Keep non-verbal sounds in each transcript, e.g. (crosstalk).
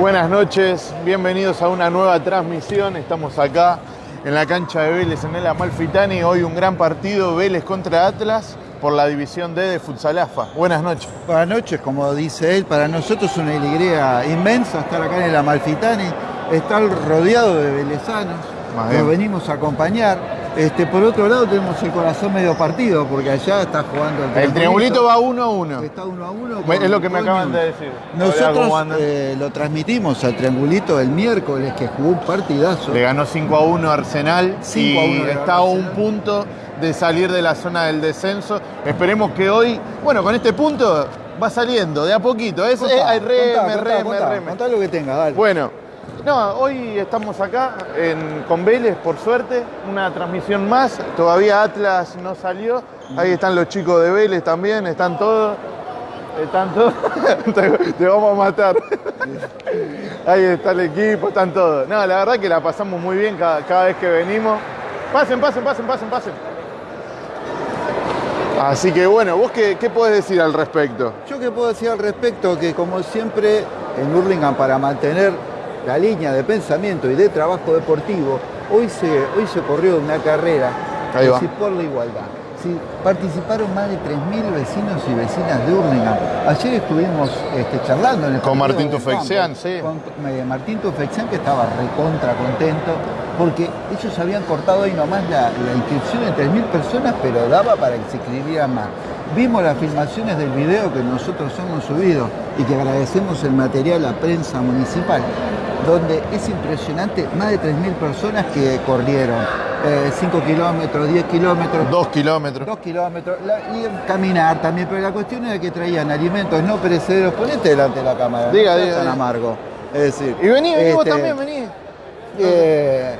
Buenas noches, bienvenidos a una nueva transmisión. Estamos acá en la cancha de Vélez en el Amalfitani. Hoy un gran partido, Vélez contra Atlas por la división D de Futsalafa. Buenas noches. Buenas noches, como dice él, para nosotros es una alegría inmensa estar acá en el Amalfitani, estar rodeado de velezanos, nos venimos a acompañar. Este, por otro lado tenemos el corazón medio partido, porque allá está jugando el El triangulito va uno a uno. Está uno a uno. Es lo que me acaban de decir. Nosotros eh, lo transmitimos al triangulito el miércoles, que jugó un partidazo. Le ganó 5 a 1 Arsenal 5 a 1 y está a un punto de salir de la zona del descenso. Esperemos que hoy, bueno, con este punto va saliendo de a poquito. Es, contá, es, reme, contá, reme, contá, reme. Lo que tenga, dale. Bueno, no, hoy estamos acá en, con Vélez, por suerte, una transmisión más. Todavía Atlas no salió. Ahí están los chicos de Vélez también, están todos. Están todos. (laughs) te, vamos a matar. Ahí está el equipo, están todos. No, la verdad que la pasamos muy bien cada, vez que venimos. Pasen, pasen, pasen, pasen, pasen. Así que bueno, ¿vos qué, qué podés decir al respecto? Yo qué puedo decir al respecto, que como siempre en Hurlingham para mantener la línea de pensamiento y de trabajo deportivo, hoy se, hoy se corrió una carrera Ahí va. por la igualdad. Sí, participaron más de 3.000 vecinos y vecinas de Hurlingham. Ayer estuvimos este, charlando en el Con Martín de Tufexian, sí. Con eh, Martín Tufexian que estaba recontra contento porque ellos habían cortado ahí nomás la, la inscripción en 3.000 personas, pero daba para que se inscribieran más. Vimos las filmaciones del video que nosotros hemos subido y que agradecemos el material a prensa municipal, donde es impresionante, más de 3.000 personas que corrieron. 5 kilómetros, 10 kilómetros, Dos kilómetros. 2 kilómetros, la- y caminar también, pero la cuestión era que traían alimentos no perecederos. Ponete delante de la cámara, Diga, no diga, tan diga. amargo. Es decir, Y vení, vení vos este, también, vení. eh,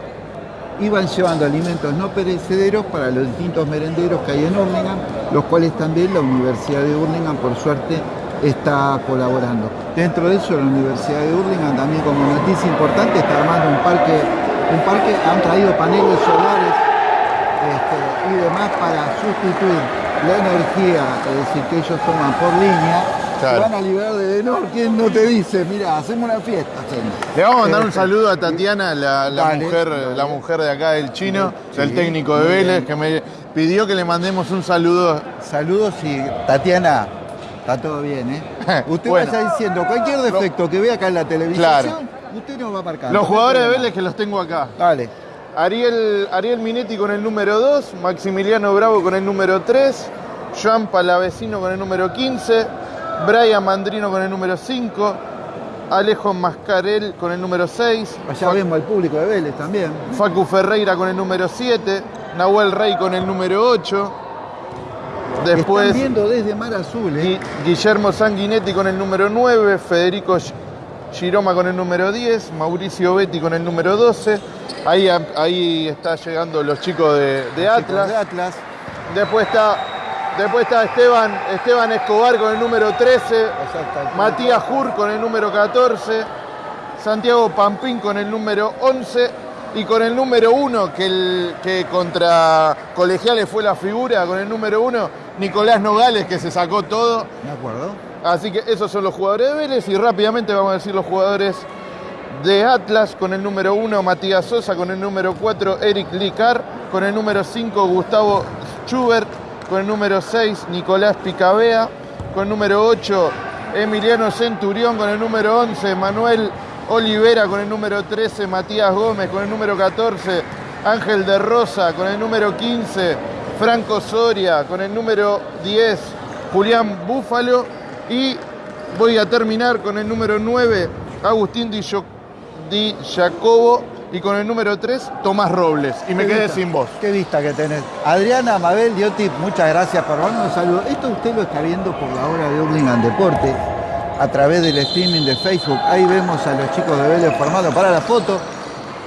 iban llevando alimentos no perecederos para los distintos merenderos que hay en Hurlingham, los cuales también la Universidad de Hurlingham, por suerte, está colaborando. Dentro de eso, la Universidad de Hurlingham también como noticia importante está armando un parque, un parque han traído paneles solares este, y demás para sustituir la energía, es decir, que ellos toman por línea, Claro. van a liberar de Denor. ¿Quién no te dice? Mira, hacemos una fiesta. hacemos. Le vamos a mandar un Este, saludo a Tatiana, la, la Dale, mujer, dale. la mujer de acá del chino, Sí, del técnico de Vélez, bien. que me pidió que le mandemos un saludo. Saludos y Tatiana, está todo bien, ¿eh? (laughs) Usted Bueno. estar diciendo cualquier defecto que vea acá en la televisión, Claro. usted nos va a marcar. Los no jugadores de. Vélez que los tengo acá. Dale. Ariel, Ariel Minetti con el número 2, Maximiliano Bravo con el número 3, Joan Palavecino con el número 15, Brian Mandrino con el número 5, Alejo Mascarel con el número 6, Allá vemos al público de Vélez también. Facu Ferreira con el número 7, Nahuel Rey con el número 8, después Están viendo desde Mar Azul, ¿eh? Gui- Guillermo Sanguinetti con el número 9, Federico Gi- Giroma con el número 10, Mauricio Betti con el número 12. Ahí, ahí está llegando los chicos de, de Chicos Atlas. De Atlas. Después está, después está Esteban, Esteban Escobar con el número 13, Exacto. Matías Jur con el número 14, Santiago Pampín con el número 11 y con el número 1, que, el, que contra Colegiales fue la figura, con el número 1, Nicolás Nogales, que se sacó todo. ¿De acuerdo? Así que esos son los jugadores de Vélez y rápidamente vamos a decir los jugadores de Atlas con el número 1 Matías Sosa, con el número 4 Eric Licar, con el número 5 Gustavo Schubert, con el número 6 Nicolás Picabea, con el número 8 Emiliano Centurión, con el número 11 Manuel Olivera, con el número 13 Matías Gómez, con el número 14 Ángel de Rosa, con el número 15 Franco Soria, con el número 10 Julián Búfalo y voy a terminar con el número 9 Agustín Di, Gio- Di Jacobo y con el número 3 Tomás Robles. Y me quedé vista, sin voz. Qué vista que tenés. Adriana, Mabel, Diotip, muchas gracias por darnos un saludo. Esto usted lo está viendo por la hora de Hurlingham Deporte a través del streaming de Facebook. Ahí vemos a los chicos de Vélez formando para la foto.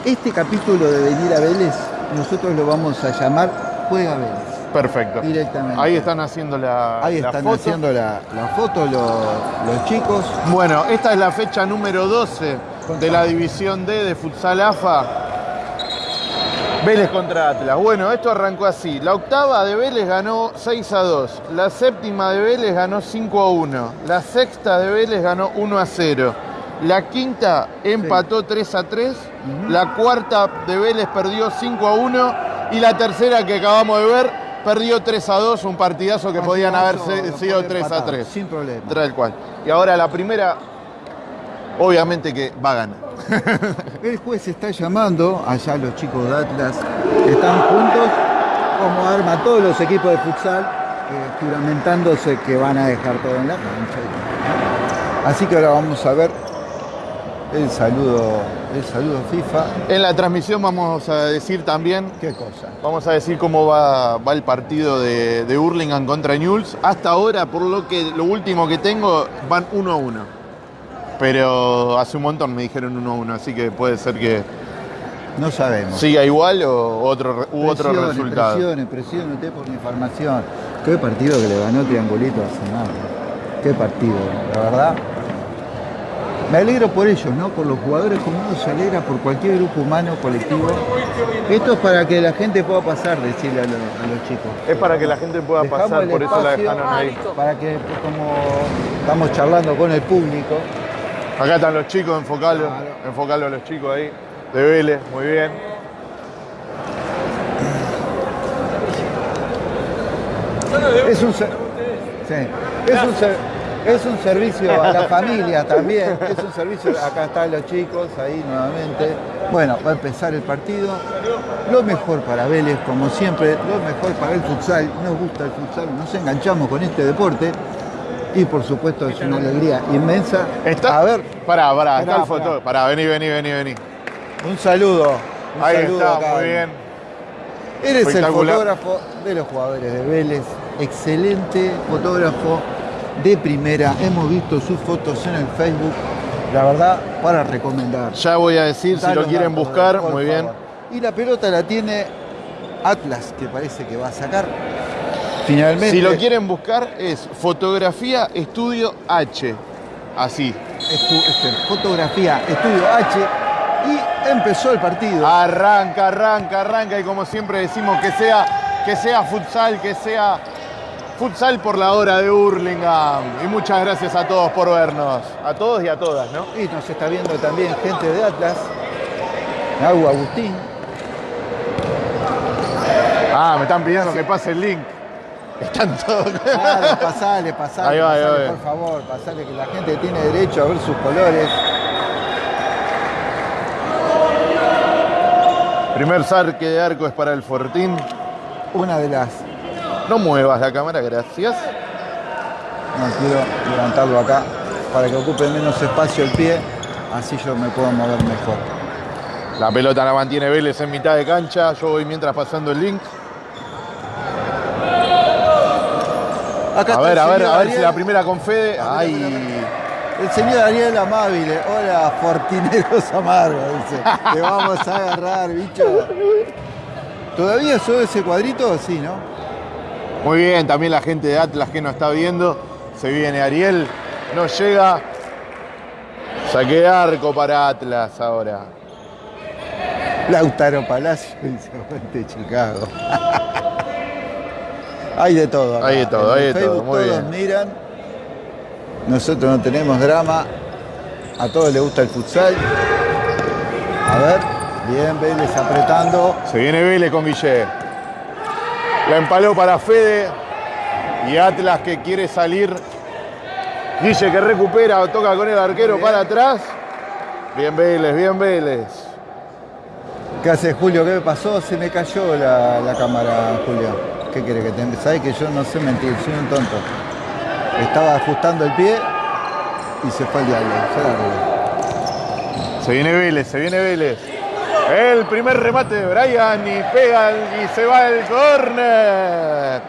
Este capítulo de venir a Vélez, nosotros lo vamos a llamar Juega Vélez. Perfecto. Directamente. Ahí están haciendo la, Ahí la están foto. haciendo la, la foto los, los chicos. Bueno, esta es la fecha número 12 de la división D de Futsal AFA. Vélez contra Atlas. Bueno, esto arrancó así. La octava de Vélez ganó 6 a 2. La séptima de Vélez ganó 5 a 1. La sexta de Vélez ganó 1 a 0. La quinta empató 3 a 3. La cuarta de Vélez perdió 5 a 1. Y la tercera que acabamos de ver perdió 3 a 2. Un partidazo que podían haber sido 3 a 3. Sin problema. Tal cual. Y ahora la primera, obviamente que va a ganar. (laughs) El juez está llamando allá los chicos de Atlas están juntos como arma todos los equipos de futsal eh, juramentándose que van a dejar todo en la cancha. Así que ahora vamos a ver el saludo, el saludo FIFA. En la transmisión vamos a decir también. ¿Qué cosa? Vamos a decir cómo va, va el partido de, de Hurlingham contra Newell's. Hasta ahora, por lo que lo último que tengo, van 1 a 1. Pero hace un montón me dijeron 1 a 1, así que puede ser que No sabemos. siga igual o otro, u otro Presiones, resultado. Presiones, presiones, usted por la información. Qué partido que le ganó Triangulito a Senado. Qué partido, la verdad. Me alegro por ellos, ¿no? Por los jugadores como uno se alegra por cualquier grupo humano, colectivo. Esto es para que la gente pueda pasar, decirle a los, a los chicos. Es para que la gente pueda Dejamos pasar, por eso la dejaron ahí. Para que, pues, como estamos charlando con el público, Acá están los chicos, enfocalo, Claro. enfocalo a los chicos ahí. De Vélez, muy bien. Es un, sí, es un, es un servicio a la familia también, es un servicio, acá están los chicos, ahí nuevamente. Bueno, va a empezar el partido. Lo mejor para Vélez, como siempre, lo mejor para el futsal. Nos gusta el futsal, nos enganchamos con este deporte. Y por supuesto es una alegría inmensa. ¿Está? A ver, Pará, pará, está el foto. pará. Pará, vení, vení, vení, vení. un saludo. un Ahí saludo está, acá. muy bien. Eres el fotógrafo de los jugadores de Vélez, excelente fotógrafo de primera. Hemos visto sus fotos en el Facebook, la verdad, para recomendar. Ya voy a decir si lo quieren buscar, muy bien. Y la pelota la tiene Atlas, que parece que va a sacar. Finalmente. Si lo quieren buscar es fotografía estudio H. Así. estu- este, fotografía, estudio H. Y empezó el partido. Arranca, arranca, arranca y como siempre decimos que sea, que sea futsal, que sea futsal por la hora de Hurlingham. Y muchas gracias a todos por vernos. A todos y a todas, ¿no? Y nos está viendo también gente de Atlas. Agua Agustín. Ah, me están pidiendo que pase el link. Están todos. Claro, pasale, pasale, Ahí va, pasale, ahí va. por favor, pasale que la gente tiene derecho a ver sus colores. Primer saque de arco es para el Fortín. Una de las. No muevas la cámara, gracias. No quiero levantarlo acá para que ocupe menos espacio el pie, así yo me puedo mover mejor. La pelota la mantiene Vélez en mitad de cancha. Yo voy mientras pasando el link. Acá A ver, a ver, a ver si la primera con Fede. Ay. El señor Ariel Amabile, hola Fortineros Amargos, dice. Te vamos a agarrar, bicho. ¿Todavía sube ese cuadrito? Sí, ¿no? Muy bien, también la gente de Atlas que nos está viendo. Se viene Ariel. No llega. Saque de arco para Atlas ahora. Lautaro Palacio dice Chicago. (laughs) hay de todo. acá. Hay de todo, En hay de todo, Facebook muy todos bien. miran. Nosotros no tenemos drama. A todos les gusta el futsal. A ver, bien, Vélez apretando. Se viene Vélez con Guille. La empaló para Fede. Y Atlas que quiere salir. Guille que recupera, toca con el arquero Bien. para atrás. Bien Vélez, bien Vélez. ¿Qué hace Julio? ¿Qué me pasó? Se me cayó la, la cámara, Julio. ¿Qué quiere que te ¿Sabes que yo no sé mentir? Soy un tonto. Estaba ajustando el pie y se fue el diablo. Se viene Vélez, se viene Vélez. El primer remate de Brian y pega y se va el córner.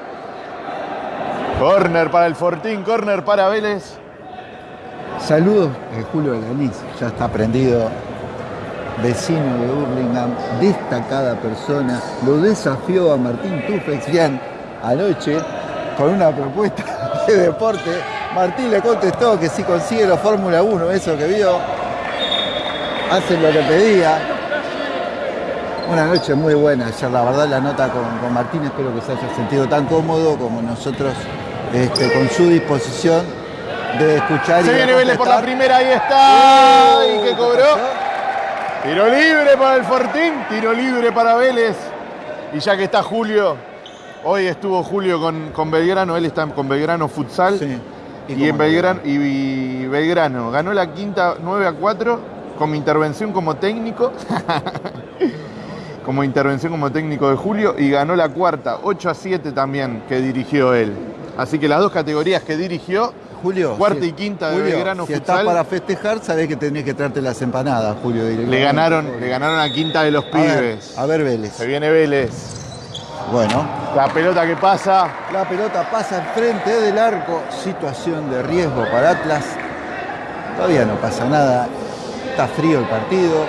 Córner para el Fortín, córner para Vélez. Saludos de Julio Alanís, ya está prendido, vecino de Burlingame, destacada persona, lo desafió a Martín Tufexian anoche con una propuesta (laughs) de deporte. Martín le contestó que si consigue la Fórmula 1, eso que vio, hace lo que pedía. Una noche muy buena ayer, la verdad la nota con, con Martín, espero que se haya sentido tan cómodo como nosotros este, con su disposición de escuchar Se viene Vélez por la primera, ahí está. Uh, ¿Y ¿qué cobró? Tiro libre para el Fortín, tiro libre para Vélez. Y ya que está Julio, hoy estuvo Julio con, con Belgrano, él está con Belgrano Futsal. Sí. Y, en no? Belgrano, y, y Belgrano ganó la quinta 9 a 4 con mi intervención como técnico. (laughs) como intervención como técnico de Julio. Y ganó la cuarta 8 a 7 también que dirigió él. Así que las dos categorías que dirigió, Julio, Cuarta y quinta de Julio, Belgrano si Futsal. estás para festejar, sabés que tenés que traerte las empanadas, Julio. le ganaron, le ganaron a quinta de los A ver, pibes. a ver, Vélez. Se viene Vélez. Bueno, La pelota que pasa. la pelota pasa enfrente del arco. Situación de riesgo para Atlas. Todavía no pasa nada. Está frío el partido.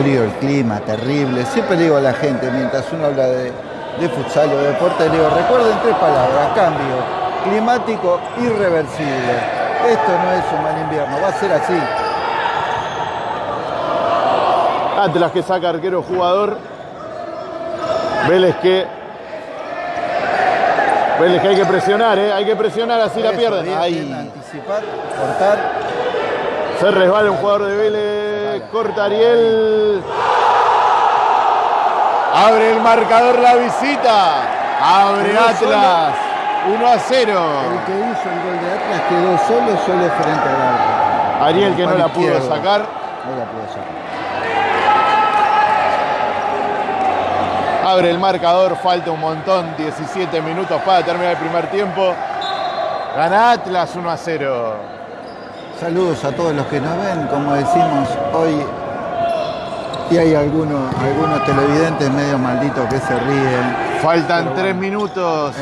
Frío el clima, terrible. Siempre le digo a la gente, mientras uno habla de, de futsal o de deporte, le digo, recuerden tres palabras. Cambio climático irreversible. Esto no es un mal invierno, va a ser así. Atlas que saca arquero jugador. Vélez que. Vélez que hay que presionar, ¿eh? Hay que presionar, así la pierden. bien, bien, Ahí. anticipar, cortar. Se resbala un jugador de Vélez. Corta Ariel. Abre el marcador la visita. Abre. Atlas. 1 a 0. El que hizo el gol de Atlas quedó solo, solo frente al arco. Ariel que no la pudo izquierdo. sacar. No la pudo sacar. Abre el marcador, falta un montón, 17 minutos para terminar el primer tiempo. Gana Atlas 1 a 0. Saludos a todos los que nos ven, como decimos hoy. Y hay algunos, algunos televidentes medio malditos que se ríen. Faltan Pero 3 bueno, minutos.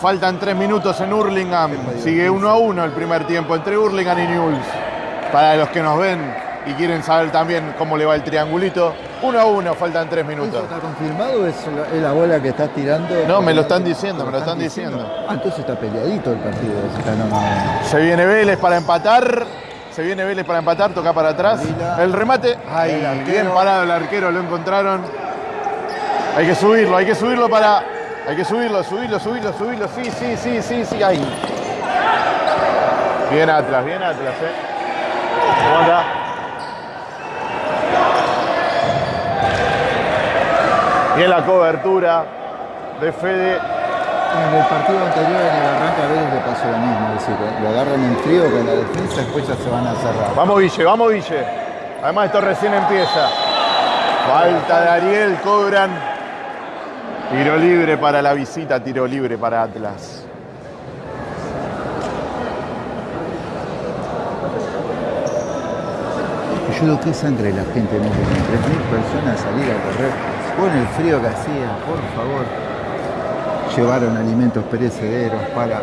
Faltan 3 minutos en Hurlingham. Sigue. 1 a 1 el primer tiempo entre Hurlingham y Newell's. Para los que nos ven y quieren saber también cómo le va el triangulito, 1 a 1, faltan 3 ¿Eso minutos. está confirmado es la, bola que estás tirando? No, me lo están diciendo, me lo están diciendo. Ah, entonces está peleadito el partido. Se viene Vélez para empatar. Se viene Vélez para empatar, toca para atrás. El remate. Ay, bien parado el arquero, lo encontraron. Hay que subirlo, hay que subirlo para. Hay que subirlo, subirlo, subirlo, subirlo. Sí, sí, sí, sí, sí. Ahí. Bien Atlas, bien Atlas, eh. ¿Cómo anda? Bien la cobertura de Fede. En el partido anterior, en el arranque a Vélez le pasó lo mismo. Es decir, lo agarran en frío con la defensa, después ya se van a cerrar. Vamos Ville, vamos Ville. Además esto recién empieza. Falta de Ariel, cobran. Tiro libre para la visita, tiro libre para Atlas. Yo digo, qué sangre la gente no tiene. 3.000 personas salir a correr. Con el frío que hacía, por favor. Llevaron alimentos perecederos para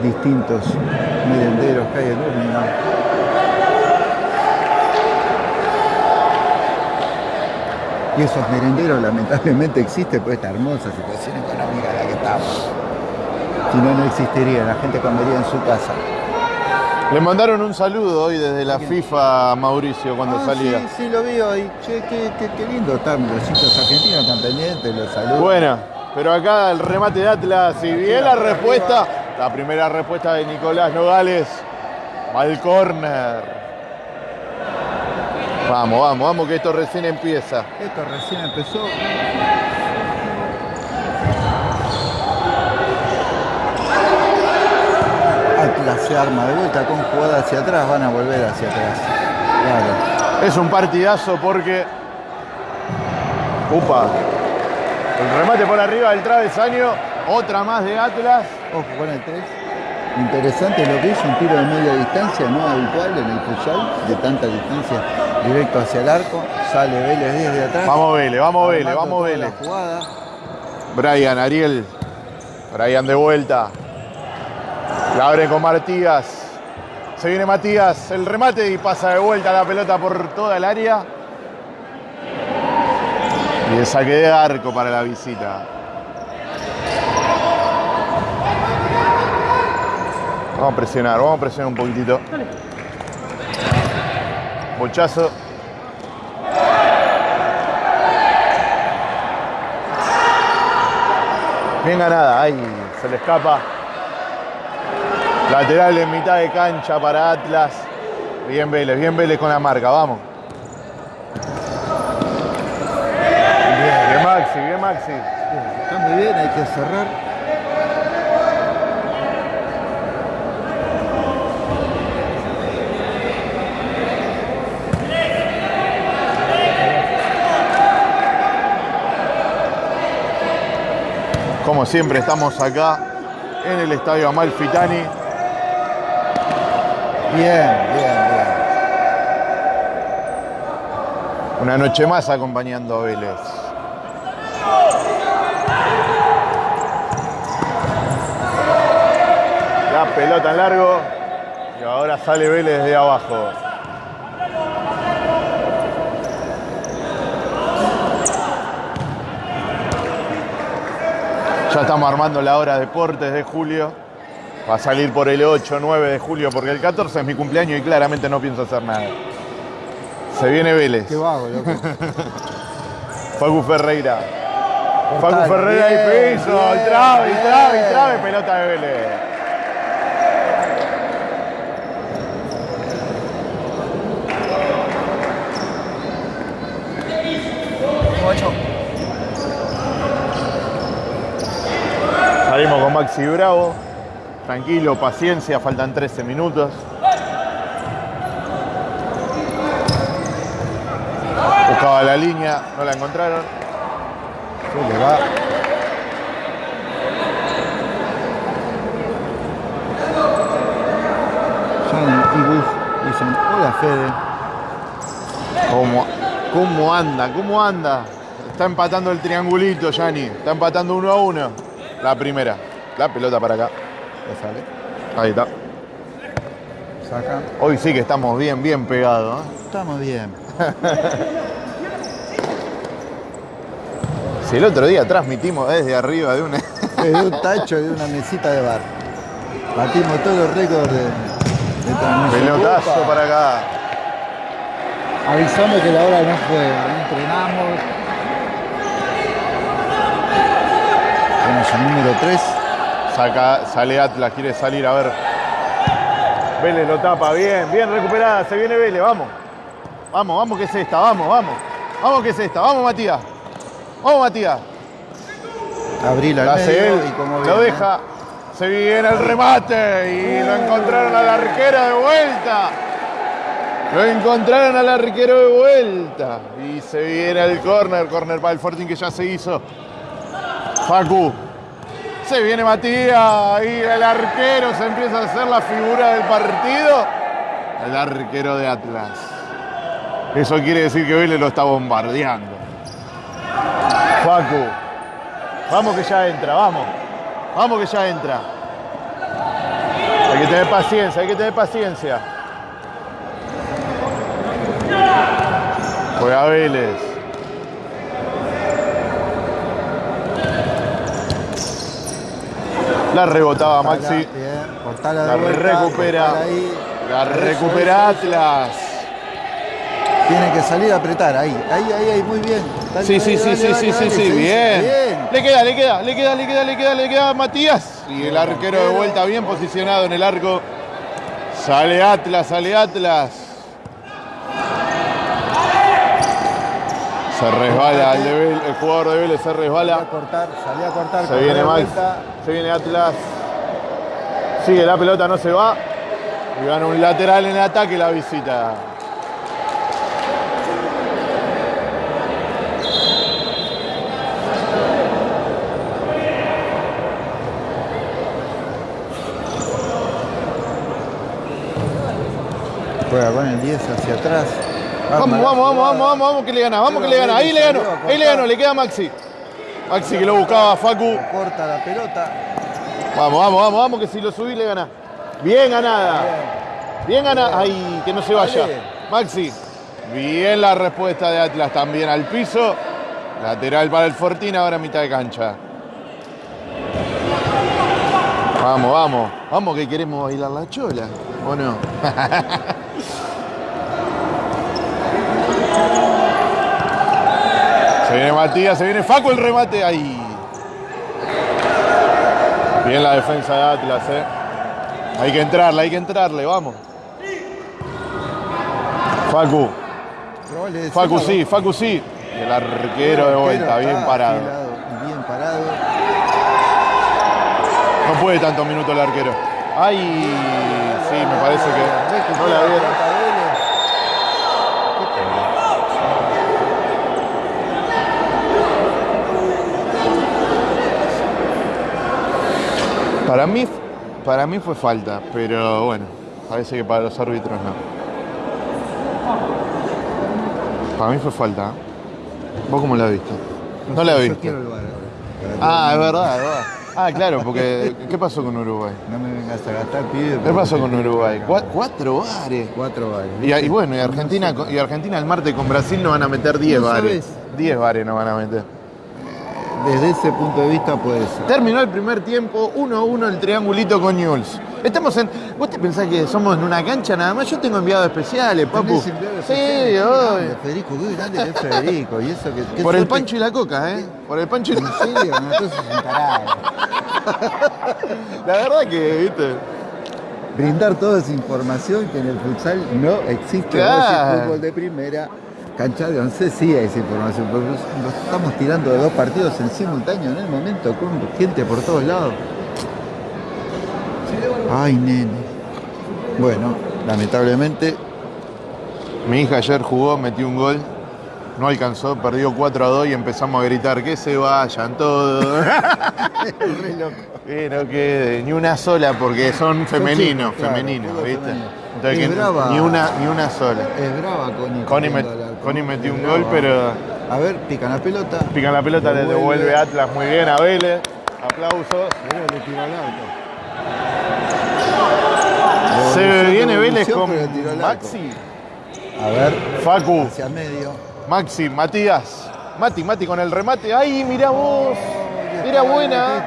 distintos merenderos que hay en Urlingan. Y esos merenderos lamentablemente existen por esta hermosa situación económica en la que estamos. Si no, no existiría, la gente comería en su casa. Le mandaron un saludo hoy desde la FIFA a Mauricio cuando Ah, salía. Sí, sí, lo vi hoy. Che, qué, qué- qué lindo están los hinchas argentinos tan pendientes, los saludos. Buena, pero acá el remate de Atlas y bien la respuesta. La primera respuesta de Nicolás Nogales. Va al córner. Vamos, vamos, vamos que esto recién empieza. Esto recién empezó. Atlas se arma de vuelta con jugada hacia atrás, van a volver hacia atrás. Claro. Es un partidazo porque. Upa. El remate por arriba del travesaño. Otra más de Atlas. Ojo con el 3. Interesante lo que hizo, un tiro de media distancia, no habitual en el futsal, de tanta distancia, directo hacia el arco. Sale Vélez desde atrás. Vamos Vélez, vamos Vélez, vamos Vélez. Brian, Ariel. Brian de vuelta. La abre con Matías. Se viene Matías. El remate y pasa de vuelta la pelota por toda el área. Y el saque de arco para la visita. Vamos a presionar, vamos a presionar un poquitito. Bochazo. Bien ganada, ahí se le escapa. Lateral en mitad de cancha para Atlas. Bien Vélez, bien Vélez con la marca, vamos. Bien, Maxi, bien Maxi. Está muy bien, hay que cerrar. Siempre estamos acá en el Estadio Amalfitani. Bien, bien, bien. Una noche más acompañando a Vélez. La pelota en largo. Y ahora sale Vélez de abajo. Ya estamos armando la hora deportes de julio. Va a salir por el 8, 9 de julio, porque el 14 es mi cumpleaños y claramente no pienso hacer nada. Se viene Vélez. Qué vago, loco. (laughs) Facu Ferreira. Facu Ferreira y piso. Trabe, trabe, trabe. Pelota de Vélez. Salimos con Maxi Bravo. Tranquilo, paciencia, faltan 13 minutos. Buscaba la línea, no la encontraron. Se le va. Jan y dicen, hola Fede. ¿Cómo, ¿Cómo anda? ¿Cómo anda? Está empatando el triangulito, Yanni. Está empatando uno a uno. La primera. La pelota para acá. Sale. Ahí está. Saca. Hoy sí que estamos bien, bien pegados. ¿eh? Estamos bien. (laughs) Si el otro día transmitimos desde arriba de. (laughs) Desde un tacho de una mesita de bar. Batimos todos los récords de, de transmisión. Pelotazo Opa. para acá. Avisamos que la hora no fue, entrenamos. Tenemos el número 3. Saca, sale Atlas, quiere salir a ver. Vélez lo tapa, bien, bien recuperada. Se viene Vélez, vamos. Vamos, vamos que es esta, vamos, vamos. Vamos que es esta, vamos Matías. Vamos Matías. Abril al La hace medio él, y como lo deja. Se viene el remate y lo encontraron al arquero de vuelta. Lo encontraron al arquero de vuelta. Y se viene el córner, córner para el Fortín que ya se hizo. Facu. Se viene Matías y el arquero se empieza a hacer la figura del partido. El arquero de Atlas. Eso quiere decir que Vélez lo está bombardeando. Facu. Vamos que ya entra, vamos. Vamos que ya entra. Hay que tener paciencia, hay que tener paciencia. Juega Vélez. La rebotaba Maxi. La recupera. La recupera. Atlas. Tiene que salir a apretar, ahí, ahí, ahí, ahí, muy bien. Sí, sí, sí, sí, sí, sí, sí, bien. Bien. Le queda, le queda, le queda, le queda, le queda, le queda Matías. Y el arquero de vuelta bien posicionado en el arco. Sale Atlas, sale Atlas. Se resbala el, de el jugador de Vélez, se a resbala. cortar, salí a cortar. Se viene Max, se viene Atlas. Sigue la pelota, no se va. Y gana un lateral en el ataque la visita. Juega con el 10 hacia atrás. Vamos, la vamos, vamos, jugada. vamos, vamos, vamos, que le gana, vamos que le gana. Ahí le ganó, ahí le ganó, le queda Maxi. Maxi que lo buscaba a Facu. Corta la pelota. Vamos, vamos, vamos, vamos, que si lo subí le gana. Bien ganada. Bien ganada. Ay, que no se vaya. Maxi. Bien la respuesta de Atlas también al piso. Lateral para el Fortín, ahora mitad de cancha. Vamos, vamos. Vamos que queremos bailar la chola. ¿O no? (laughs) Se viene Matías, se viene Facu el remate. Ahí. Bien la defensa de Atlas, ¿eh? Hay que entrarle, hay que entrarle, vamos. Facu. Facu sí, Facu sí. El arquero de vuelta, bien parado. Bien parado. No puede tantos minutos el arquero. Ay, sí, me parece que no la vieron. Para mí, para mí fue falta, pero bueno, parece que para los árbitros no. Para mí fue falta. ¿eh? ¿Vos cómo la viste? No la Yo viste. quiero el VAR ahora. Ah, es verdad, es verdad. Ah, claro, porque ¿qué pasó con Uruguay? No me vengas a gastar pibe. ¿Qué pasó con Uruguay? Cua- Cuatro bares. Cuatro bares. Y, y bueno, y Argentina, y Argentina el martes con Brasil no van a meter 10 No bares. sabes. 10 bares no van a meter. Desde ese punto de vista puede ser. Terminó el primer tiempo, 1-1 el triangulito con Newell's. Estamos en. ¿Vos te pensás que somos en una cancha nada más? Yo tengo enviados especiales, papu. Sí, grande, Federico, qué grande que es Federico. Y eso que, Por el pancho y la coca, ¿eh? Por el pancho y ¿En la serio? No, entonces es un tarado. (laughs) La verdad que, viste. Brindar toda esa información que en el futsal no existe. Claro. Vos fútbol de primera, cancha de once, sí hay esa información. Pero nos estamos tirando de dos partidos en simultáneo en el momento con gente por todos lados. Ay, nene. Bueno, lamentablemente Mi hija ayer jugó, metió un gol. No alcanzó, perdió 4 a 2 y empezamos a gritar que se vayan todos. (laughs) re loco. Que no quede ni una sola porque son femeninos, claro, femeninos, ¿viste? femenino. Entonces, Es que brava. ni una ni una sola. Es brava Connie. Connie, Connie metió un gol, pero A ver, pican la pelota. pican la pelota, le Devuelve. Atlas muy bien a Vélez. Aplausos. Se viene Vélez con. Maxi, A ver, Facu, hacia medio. Maxi, Matías. Mati, Mati con el remate. ¡Ay, mira vos! Era buena.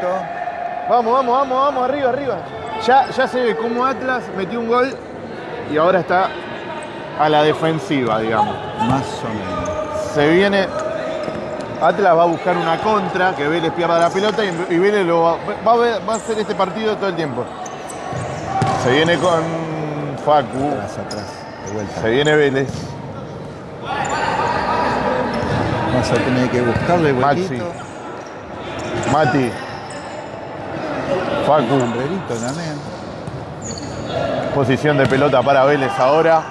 Vamos, vamos, vamos, vamos, arriba, arriba. Ya, ya se ve cómo Atlas metió un gol y ahora está a la defensiva, digamos. Más o menos. Se viene. Atlas va a buscar una contra, que Vélez pierda la pelota y, y Vélez lo va, va a ver- va a hacer este partido todo el tiempo. Se viene con Facu, Atrás, atrás. De vuelta. se viene Vélez. Vamos a tener que buscarle el Maxi. Mati, Facu, también. posición de pelota para Vélez ahora.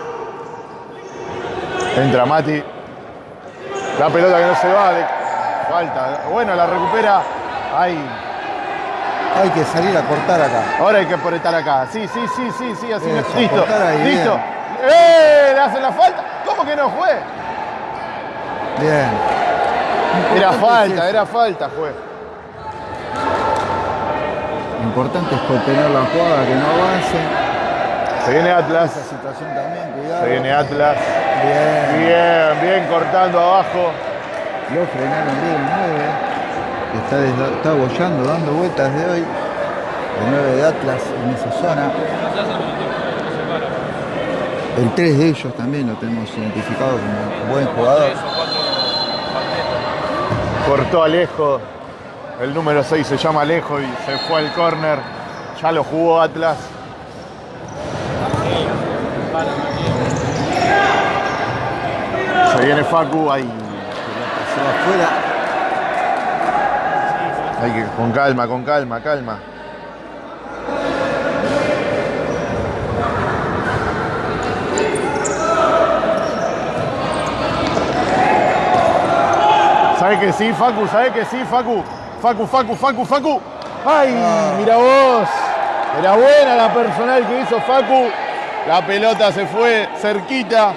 Entra Mati. La pelota que no se va, falta. Bueno, la recupera. Ay, Hay que salir a cortar acá. Ahora hay que apretar acá. Sí, sí, sí, sí, sí, así Eso, no- Listo, ahí, listo. bien. ¡Eh! ¿Le hacen la falta? ¿Cómo que no fue? Bien. Era falta, era falta, fue. Importante es contener la jugada, que no avance. Se viene Atlas. Esa situación también, cuidado. Se viene Atlas. Bien. Bien, bien cortando abajo. Lo frenaron bien el 9. que Está, está bollando, dando vueltas de hoy. El 9 de Atlas en esa zona. El 3 de ellos también lo tenemos identificado como buen jugador. Cortó Alejo. El número 6 se llama Alejo y se fue al córner. Ya lo jugó Atlas. Se viene Facu. Ay, Se va afuera. hay que, con calma, con calma, calma. ¿Sabe que sí, Facu? ¿Sabe que sí, Facu? Facu, Facu, Facu, Facu. ¡Ay, mira vos! Era buena la personal que hizo Facu. La pelota se fue cerquita.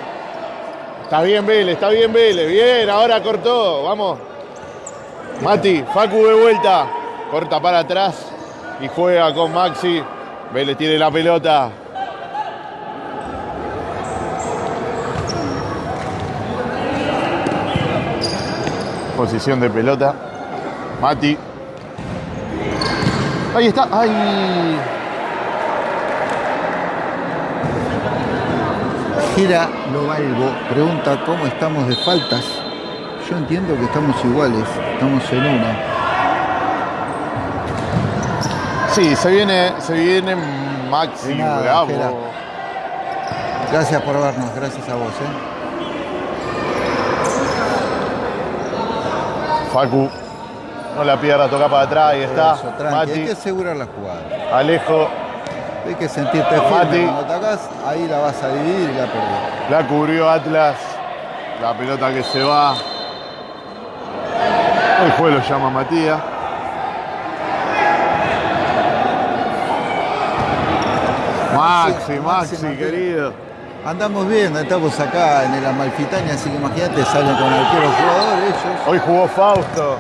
Está bien Vélez, está bien Vélez. Bien, ahora cortó. Vamos. Mati, Facu de vuelta. Corta para atrás y juega con Maxi. Vélez tiene la pelota. Posición de pelota. Mati. Ahí está. Ay. Gira Lobalvo pregunta cómo estamos de faltas. Yo entiendo que estamos iguales, estamos en una. Sí, se viene, se vienen Maxi, nada, bravo. Jera. Gracias por vernos, gracias a vos. ¿eh? Facu, no la pierda, toca para atrás, ahí está. Eso, hay que asegurar la jugada. Alejo, Hay que sentirte firme. Cuando atacás, ahí la vas a dividir y la perdés. la cubrió Atlas. La pelota que se va. El juez lo llama Matías. Maxi, Maxi, Maxi, Maxi. querido. Andamos bien, estamos acá en el Amalfitania, así que imagínate, salen con arqueros jugadores ellos. Hoy jugó Fausto.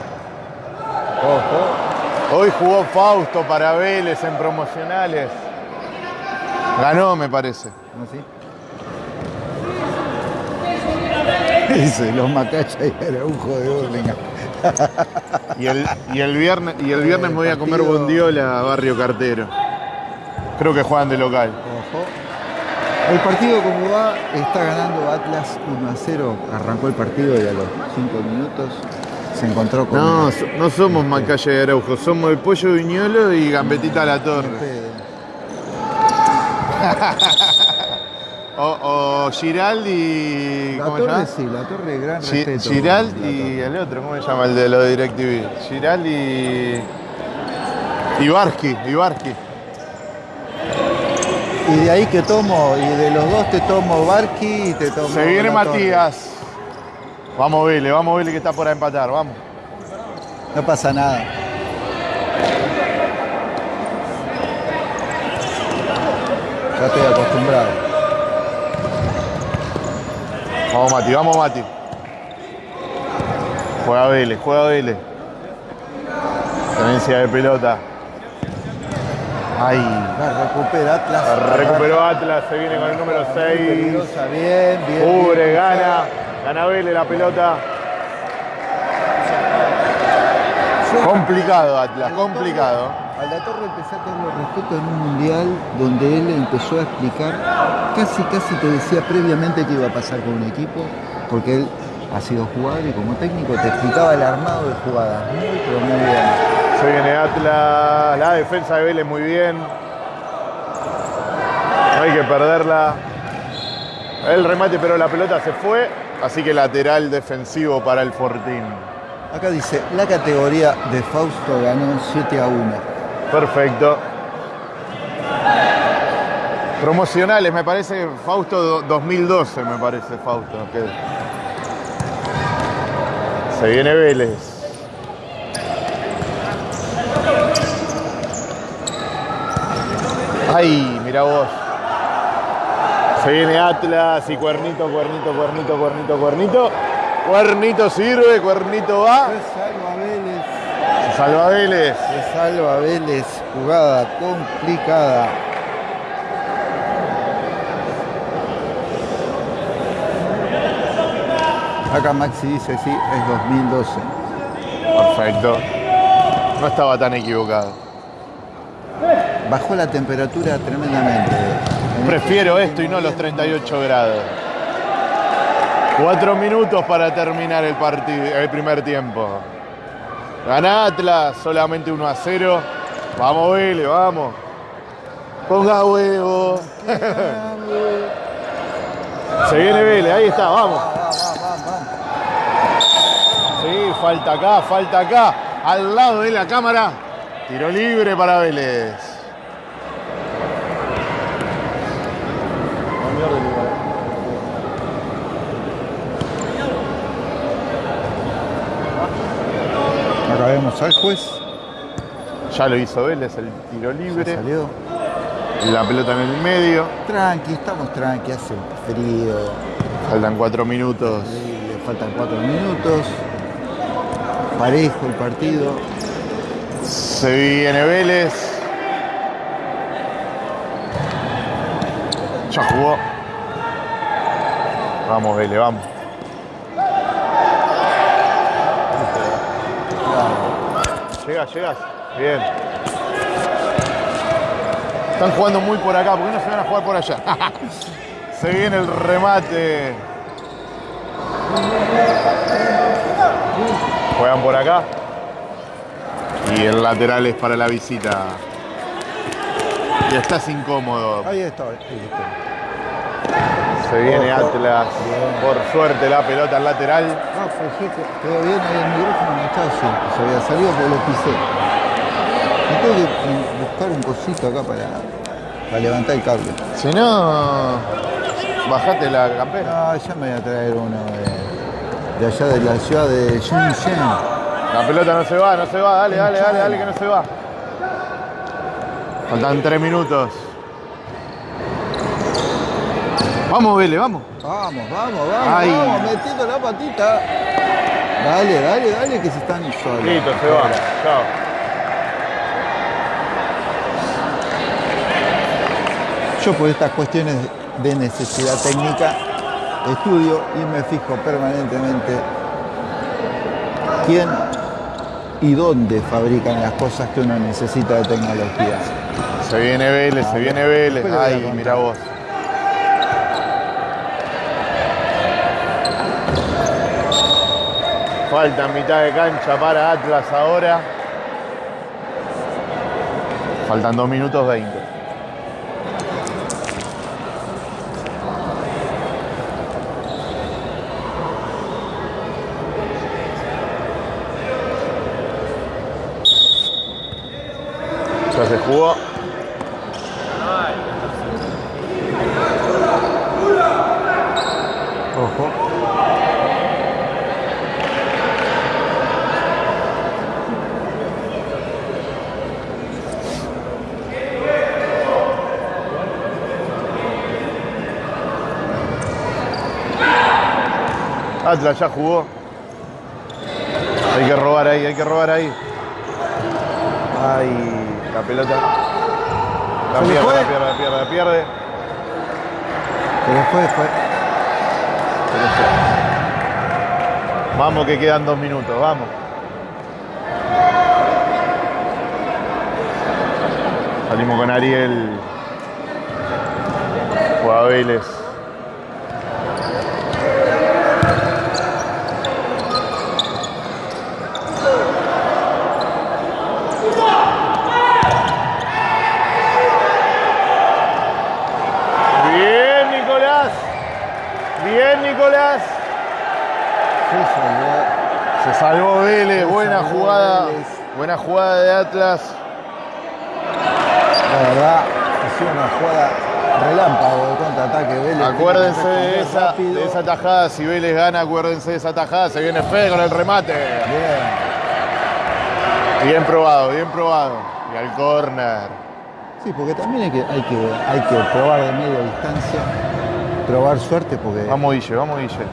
Ojo. Hoy jugó Fausto para Vélez en promocionales. Ganó, me parece. ¿No sí? Dice, los Macacha y Araujo de Burlingame. Y el, y el viernes, y el viernes me voy a comer bondiola a Barrio Cartero. Creo que juegan de local. Ojo. El partido como va, está ganando Atlas 1 a 0. Arrancó el partido y a los 5 minutos se encontró con... No, no somos Macaya y Araujo, somos el Pollo Viñolo y Gambetita La Torre. O, o Giraldi. La ¿Cómo se torre llama? sí, la torre gran respeto. Giraldi y el otro, ¿cómo se llama? El de los DirecTV. Giraldi y. Ibarski, Ibarski. Y de ahí que tomo, y de los dos te tomo Barqui y te tomo... Se viene La Torre. Matías. Vamos, Vélez, vamos, Vélez, que está por empatar, vamos. No pasa nada. Ya estoy acostumbrado. Vamos, Mati, vamos, Mati. Juega Vélez, juega Vélez. Tenencia de pelota. Ay. La recupera Atlas. Recuperó Atlas, se viene con el número 6. Peligrosa, bien, bien. Cubre, gana. Gana Vélez la pelota. Complicado Atlas, complicado. A la Torre empecé a tenerlo respeto en un mundial donde él empezó a explicar, casi casi te decía previamente qué iba a pasar con un equipo, porque él ha sido jugador y como técnico te explicaba el armado de jugadas. Muy, pero muy bien. Se viene Atlas, la defensa de Vélez muy bien. No hay que perderla. El remate, pero la pelota se fue. Así que lateral defensivo para el Fortín. Acá dice, la categoría de Fausto ganó 7 a 1. Perfecto. Promocionales, me parece Fausto do- 2012, me parece Fausto. Se viene Vélez. Ay, mira vos. Se viene Atlas y cuernito, cuernito, cuernito, cuernito, cuernito. Cuernito sirve, cuernito va. Se salva Vélez. Se salva Vélez. Se salva Vélez. Jugada complicada. Acá Maxi dice sí, es 2012. Perfecto. No estaba tan equivocado. Bajó la temperatura tremendamente. En Prefiero esto y no los 38 grados. Cuatro minutos para terminar el el primer tiempo. Gana Atlas, solamente 1 a 0. Vamos, Vélez, vamos. Ponga huevo. Se viene Vélez, ahí está, vamos. Va, va, va, va. Sí, falta acá, falta acá. Al lado de la cámara. Tiro libre para Vélez. Acá vemos al juez. Ya lo hizo Vélez, el tiro Se libre. salió. La pelota en el medio. Tranqui, estamos tranqui, hace frío. Faltan cuatro minutos. Le faltan cuatro minutos. Parejo el partido. Se viene Vélez. Ya jugó. Vamos, Vélez, vamos. Llegas, llegas. Bien. Están jugando muy por acá. ¿Por qué no se van a jugar por allá? (laughs) se viene el remate. Juegan por acá. Y el lateral es para la visita. Y estás incómodo. Ahí estoy, ahí estoy. Se viene. Atlas. Por suerte la pelota al lateral. Quedó bien el micrófono, no estaba así. Se había salido porque lo pisé. Y tengo que buscar un cosito acá para, para levantar el cable. Si no, bajate la campera. No, ya me voy a traer uno de, de allá de la ciudad de Shenzhen. La pelota no se va, no se va. Dale, dale, dale, dale que no se va. Faltan tres minutos. Vamos, Vélez, vamos. Vamos, vamos, vamos, Ay. vamos, metiendo la patita. Dale, dale, dale, que se están solos. Listo, se va. Chao. Yo por estas cuestiones de necesidad técnica estudio y me fijo permanentemente quién y dónde fabrican las cosas que uno necesita de tecnología. Se viene Vélez, se viene Vélez. Ay, mira vos. Falta mitad de cancha para Atlas ahora. Faltan 2 minutos 20. Ya se jugó. Ojo. Atlas ya jugó. Hay que robar ahí, hay que robar ahí. Ay, la pelota. La ¿Se le pierde, la pierde, la pierde, la pierde. Pero fue, fue. Vamos que quedan dos minutos, vamos. Salimos con Ariel. Juega Vélez. Bien, Nicolás. Bien, Nicolás. Se salvó. Se salvó Vélez, Se buena salvó jugada, Vélez. buena jugada de Atlas. La verdad, ha sido una jugada relámpago de contraataque. Vélez Acuérdense de esa, de esa tajada, si Vélez gana, acuérdense de esa tajada, se viene Fede con el remate. Bien. Bien probado, bien probado. Y al córner. Sí, porque también hay que, hay que, hay que probar de media distancia, probar suerte, porque Vamos Guille, vamos Guille.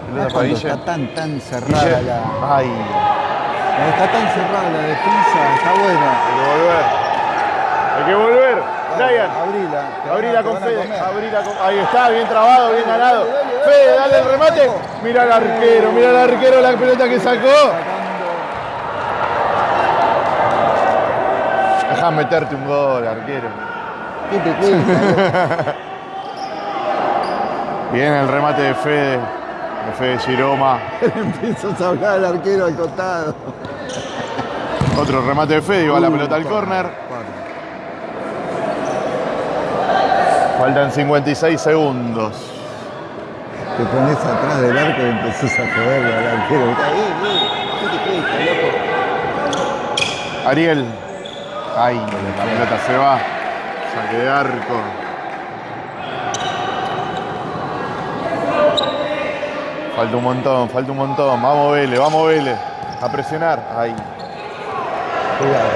Guille. está tan, tan cerrada Guille. la, Ay, está tan cerrada la defensa, está buena. hay que volver. Hay que volver. Brian, Abrila. abrila con Fede. Abrila con... Ahí está, bien trabado, bien ganado. Fede, dale, el remate. Mira al arquero, mira al arquero la pelota que sacó. Deja meterte un gol, arquero. (laughs) Bien el remate de Fede. De Fede Giroma. (laughs) Empiezas a hablar al arquero al costado. Otro remate de Fede y va la Uh, pelota al córner. Faltan 56 segundos. Te pones atrás del arco y empezás a joderle al arquero. ¿Qué te cuesta, loco? Ariel. Ay, la pelota se va. Saque de arco. Falta un montón, falta un montón. Vamos Vélez, vamos Vélez. A presionar. Ay. Cuidado.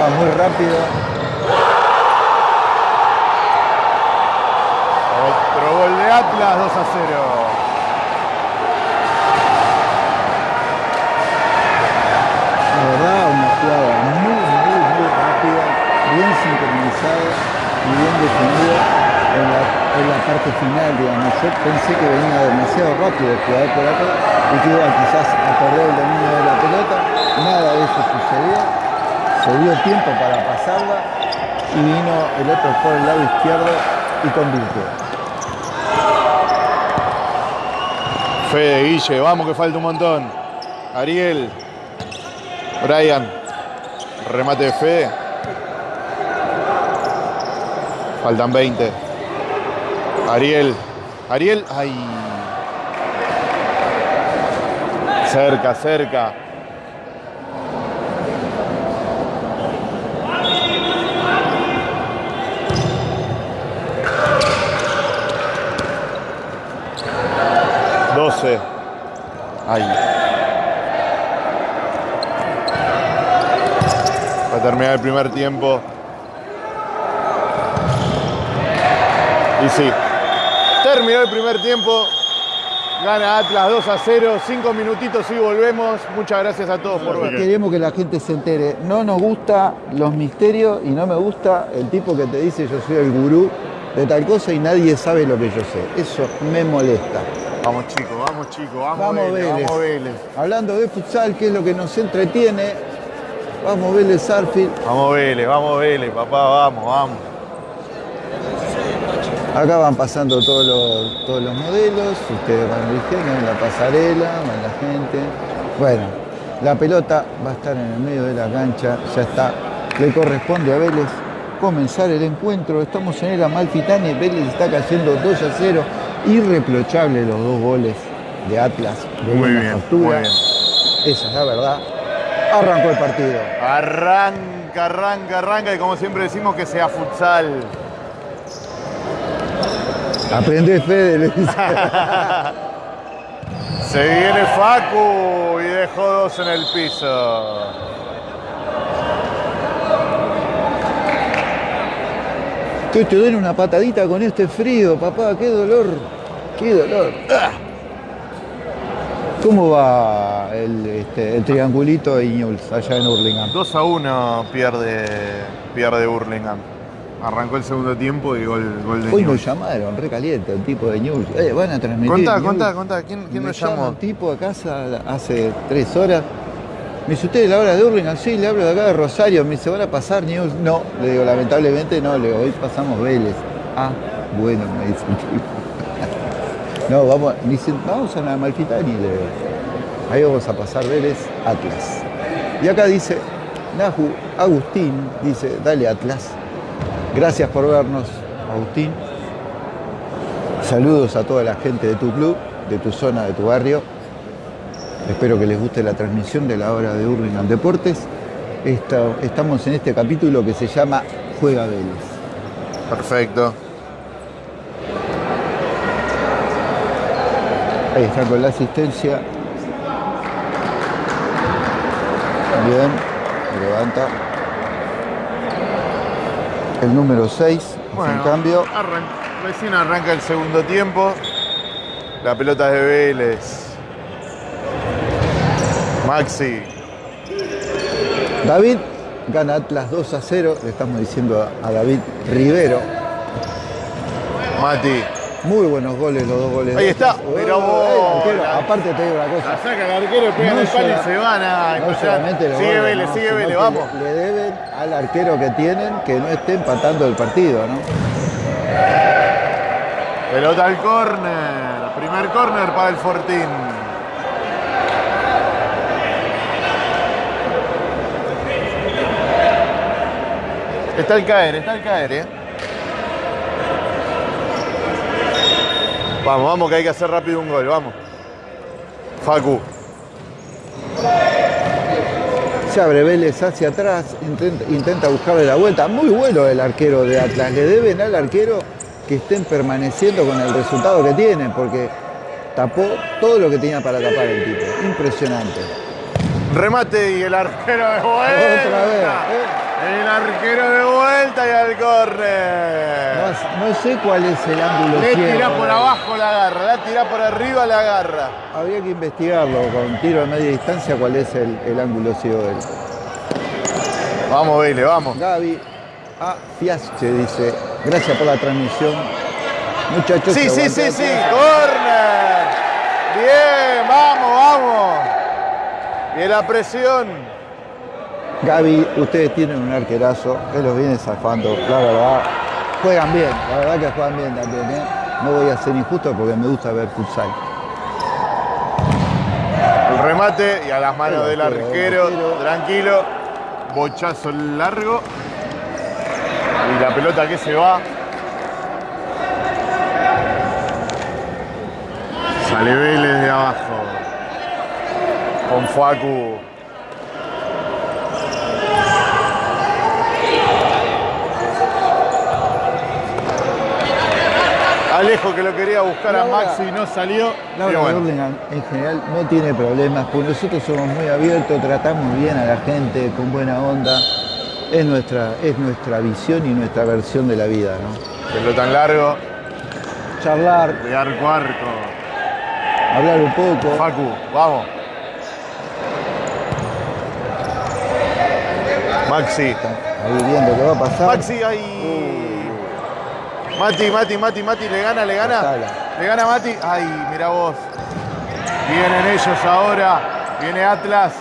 Va muy rápido. Otro gol de Atlas, 2 a 0. La verdad, una jugada muy, muy, muy rápida, bien sincronizada y bien definida en la, parte final, digamos. Yo pensé que venía demasiado rápido el jugador por acá y que iba quizás a perder el dominio de la pelota. Nada de eso sucedió. Se dio tiempo para pasarla y vino el otro por el lado izquierdo y convirtió. Fede, Guille, vamos que falta un montón. Ariel. Brian. Remate de Fede. Faltan 20. Ariel. Ariel. Ay. Cerca, cerca. Doce. Ay. Va a terminar el primer tiempo. Y sí, terminó el primer tiempo. Gana Atlas 2 a 0, 5 minutitos y volvemos. Muchas gracias a todos por ver. Queremos que la gente se entere. No nos gusta los misterios y no me gusta el tipo que te dice yo soy el gurú de tal cosa y nadie sabe lo que yo sé. Eso me molesta. Vamos chicos, vamos chicos, vamos, Vamos, Vélez, Vélez. vamos Vélez. Hablando de futsal, que es lo que nos entretiene, vamos Vélez Sarfield. Vamos Vélez, vamos Vélez, papá, vamos, vamos. Acá van pasando todos los, todos los modelos, ustedes van eligiendo en la pasarela, van la gente. Bueno, la pelota va a estar en el medio de la cancha, ya está. Le corresponde a Vélez comenzar el encuentro. Estamos en el Amalfitani, Vélez está cayendo 2 a 0. Irreprochable los dos goles de Atlas. de Muy bien, factura. muy bien. Esa es la verdad. Arrancó el partido. Arranca, arranca, arranca y como siempre decimos que sea futsal. Aprende Fede, le dice. (laughs) Se viene Facu y dejó dos en el piso. Que te den una patadita con este frío, papá, qué dolor, qué dolor. ¿Cómo va el, este, el triangulito de Iñuls allá en Hurlingham? 2 a 1 pierde, pierde Burlingame. Arrancó el segundo tiempo y gol, gol de Hoy Newell's. nos llamaron, recaliente, el tipo de Iñuls. Eh, van a transmitir. Contá, contá, contá. ¿Quién, nos llama llamó? un tipo a casa hace tres horas. Me dice, ¿usted es la hora de Hurlingham? Sí, le hablo de acá de Rosario. Me dice, ¿van a pasar News? No, le digo, lamentablemente no, le digo, hoy pasamos Vélez. Ah, bueno, me dice el tipo. (laughs) No, vamos, me dice, vamos a la Malfitani, le digo. Ahí vamos a pasar Vélez, Atlas. Y acá dice, Nahu, Agustín, dice, dale Atlas. Gracias por vernos, Agustín. Saludos a toda la gente de tu club, de tu zona, de tu barrio. Espero que les guste la transmisión de la hora de Hurlingham Deportes. Esta- estamos en este capítulo que se llama Juega Vélez. Perfecto. Ahí está con la asistencia. Bien, levanta. El número 6, en cambio. arran- recién arranca el segundo tiempo. La pelota es de Vélez. Maxi. David gana Atlas 2 a 0. Le estamos diciendo a- David Rivero. Mati. Muy buenos goles, los dos goles. Ahí está, pero Oh. Arquero, Aparte te digo una cosa. La saca el arquero, No el palo y se van a No solamente Sigue Vélez, no, sigue Vélez, vamos. Le, le deben al arquero que tienen que no esté empatando el partido, ¿no? Pelota al córner. Primer córner para el Fortín. Está al caer, está al caer, ¿eh? Vamos, vamos, que hay que hacer rápido un gol, vamos. Facu. Se abre Vélez hacia atrás, intenta, intenta buscarle la vuelta. Muy bueno el arquero de Atlas. Le deben al arquero que estén permaneciendo con el resultado que tienen, porque tapó todo lo que tenía para tapar el tipo. Impresionante. Remate y el arquero de vuelta. Otra vez, ¿eh? El arquero de vuelta y al córner. No, no sé cuál es el ángulo Le tira por abajo la garra, la tira por arriba la garra. Habría que investigarlo con tiro a media distancia cuál es el, el ángulo ciego del. Vamos, Vélez, vamos. Gaby A. Fiasche dice, gracias por la transmisión. Muchachos, Sí, sí, sí, sí. Atlas". Córner. Bien, vamos, vamos. Y la presión. Gaby, ustedes tienen un arquerazo que los viene zafando, la verdad. Juegan bien, la verdad que juegan bien también. ¿eh? No voy a ser injusto porque me gusta ver futsal. El remate y a las manos del arquero, tranquilo. Bochazo largo. Y la pelota que se va. Sale Vélez de abajo. Con Facu Alejo que lo quería buscar a Maxi y no salió. Laura bueno, Burlingame en general no tiene problemas, porque nosotros somos muy abiertos, tratamos bien a la gente, con buena onda. Es nuestra, es nuestra visión y nuestra versión de la vida, ¿no? pelota en largo, Charlar, de arco a arco. hablar un poco. Facu, vamos. Maxi. Ahí viendo qué va a pasar. Maxi ahí. Mati, Mati, Mati, Mati, le gana, le gana. Le gana Mati. Ay, mira vos. Vienen ellos ahora. Viene Atlas.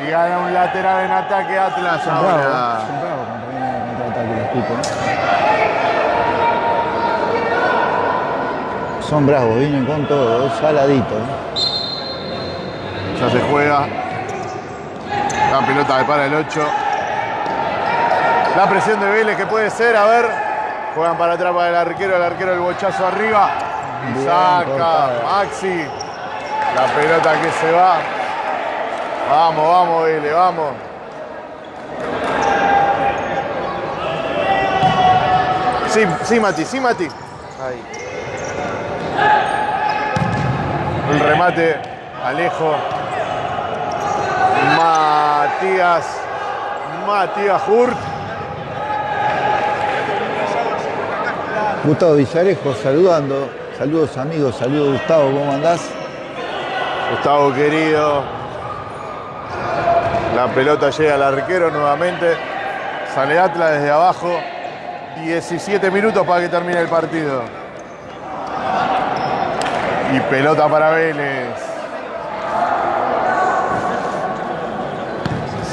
Y gana un lateral en ataque Atlas Son bravos, son bravos cuando vienen contraataque los. ¿eh? Son bravos, vienen con todo, saladito. ¿eh? Ya se juega. La pelota de para el 8. La presión de Vélez que puede ser, a ver. Juegan para atrás para el arquero, el arquero el bochazo arriba. Y Bien saca cortada. Maxi. La pelota que se va. Vamos, vamos, Vélez, vamos. Sí, sí, Mati, sí, Mati. Ahí. El remate, Alejo. Matías. Matías Hurt. Gustavo Villarejo saludando. Saludos amigos, saludos Gustavo, ¿cómo andás? Gustavo querido. La pelota llega al arquero nuevamente. Sale Atlas desde abajo. 17 minutos para que termine el partido. Y pelota para Vélez.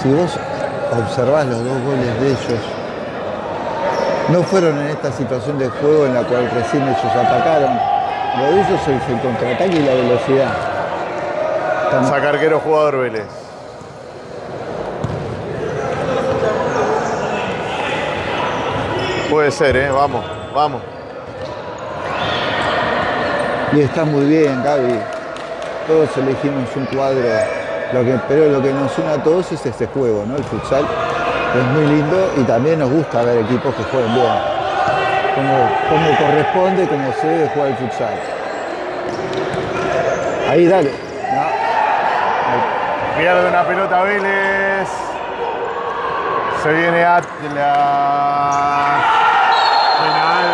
Si vos observás los dos goles de ellos, no fueron en esta situación de juego en la cual recién ellos atacaron. Lo de ellos es el contraataque y la velocidad. Saca arquero jugador Vélez. Puede ser, ¿eh? Vamos, vamos. Y está muy bien, Gaby. Todos elegimos un cuadro, lo que, pero lo que nos une a todos es este juego, ¿no? El futsal es muy lindo y también nos gusta ver equipos que jueguen bien. Como, como corresponde, como se debe jugar el futsal. Ahí, dale. No, Pierde una pelota Vélez. Se viene Atlas. Penal.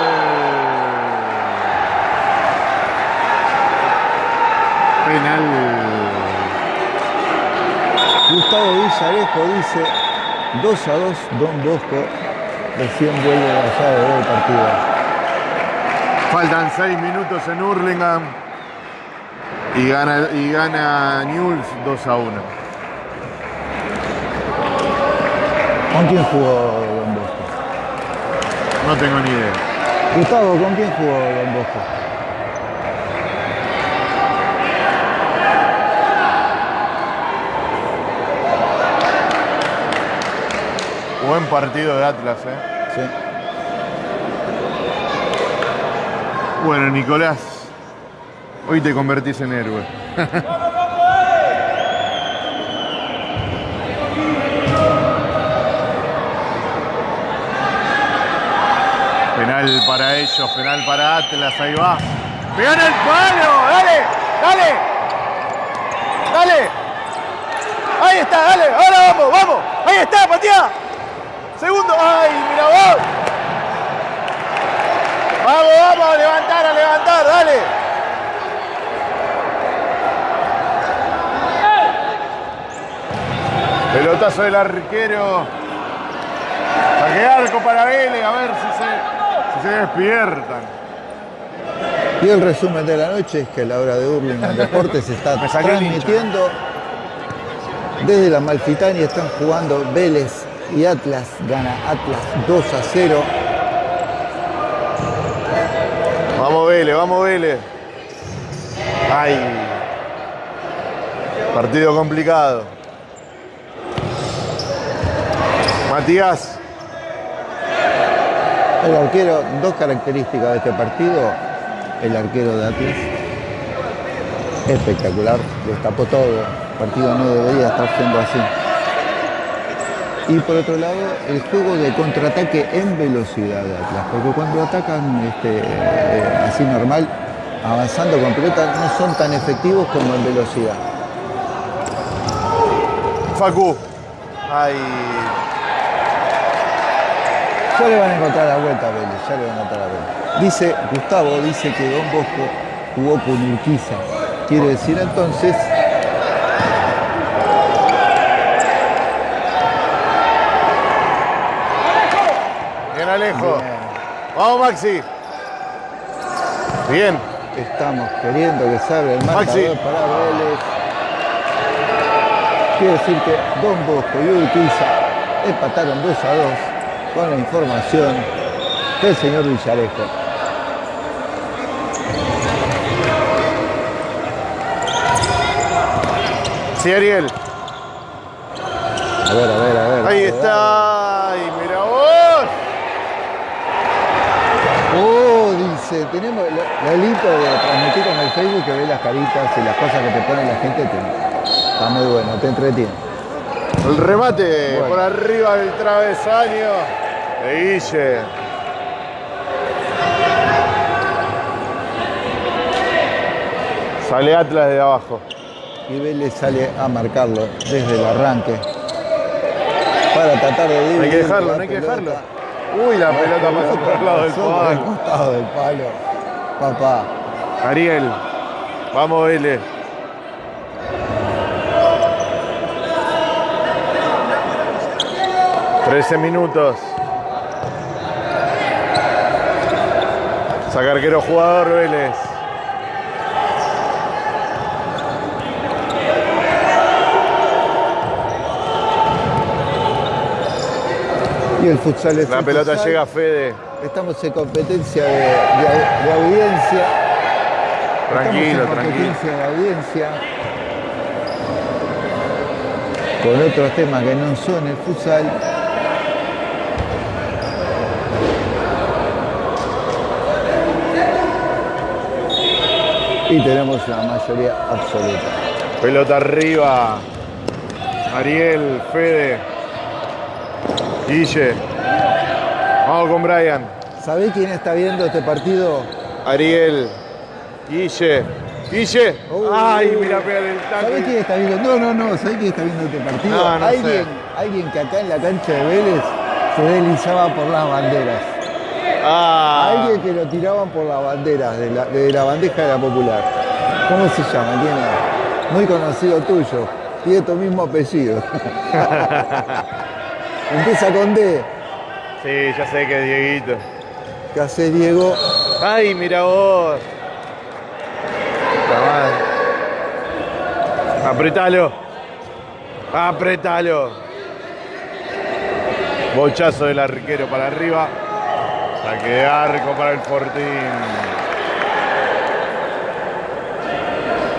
Penal. Gustavo Villarejo dice 2 a 2 Don Bosco recién vuelve allá de ver el partido. Faltan 6 minutos en Hurlingham. Y gana, y gana Newell's 2 a 1. ¿Con quién jugó Don Bosco? No tengo ni idea. Gustavo, ¿con quién jugó Don Bosco? Buen partido de Atlas, ¿eh? Sí. Bueno, Nicolás, hoy te convertís en héroe. (laughs) penal para ellos, penal para Atlas, ahí va. ¡Pegan el palo! ¡Dale! ¡Dale! ¡Dale! Ahí está, dale, ahora vamos, vamos. Ahí está, patea. Segundo, ay, mira vos. Vamos, vamos, a levantar, a levantar, dale. Pelotazo del arquero. Saque arco para Vélez, a ver si se, si se despiertan. Y el resumen de la noche es que la hora de Hurlingham Deportes se está (laughs) hincha. transmitiendo desde la Malfitania. Están jugando Vélez y Atlas. Gana Atlas 2 a 0. Vamos Vélez, vamos Vélez. Ay. Partido complicado. Matías. El arquero, dos características de este partido. El arquero de Atlas. espectacular, destapó todo. El partido no debería estar siendo así. Y por otro lado, el juego de contraataque en velocidad de Atlas, porque cuando atacan este, eh, así normal, avanzando con pelota, no son tan efectivos como en velocidad. Facu. Ay. Ya le van a encontrar la vuelta a Vélez, ya le van a encontrar la vuelta. Dice, Gustavo dice que Don Bosco jugó con Urquiza. Quiere decir entonces Bien Alejo. Bien. Vamos Maxi. Bien. Estamos queriendo que se abra el marcador Maxi. para Vélez. Quiere decir que Don Bosco y Urquiza empataron 2 a 2 con la información del señor Villarejo. Sí, Ariel. A ver, a ver, a ver. Ahí está. Ay, mira vos. dale. Dice, tenemos lista de transmitir con el Facebook que ve las caritas y las cosas que te pone la gente. te- está muy bueno, te entretiene. El remate Bueno. por arriba del travesaño de Guille. Sale Atlas de abajo. Y Vélez sale a marcarlo desde el arranque para tratar de No hay que dejarlo, no hay que dejarlo. Uy, la pelota pasó por el lado del palo. costado del palo. Papá, Ariel, vamos Vélez. Trece minutos. Saca arquero jugador Vélez. Y el futsal es La el pelota futsal. llega a Fede. Estamos en competencia de, de- de audiencia. Tranquilo, Estamos en tranquilo. de audiencia. Con otros temas que no son el futsal. Y tenemos una mayoría absoluta. Pelota arriba. Ariel, Fede. Guille. Vamos con Brian. ¿Sabés quién está viendo este partido? Ariel. Guille. Guille. Oh. Ay, mira, pégale el ¿Sabés quién está viendo? No, no, no. ¿Sabés quién está viendo este partido? No, no sé. alguien, alguien que acá en la cancha de Vélez se deslizaba por las banderas. Ah, Alguien que lo tiraban por las banderas de la, de la bandeja de la popular. ¿Cómo se llama? Tiene muy conocido tuyo. Tiene tu mismo apellido. (laughs) Empieza con D. sí, ya sé que es Dieguito. ¿Qué hace Diego? Ay, mira vos. Apretalo. Apretalo. Bochazo del arquero para arriba. Saque de arco para el Fortín.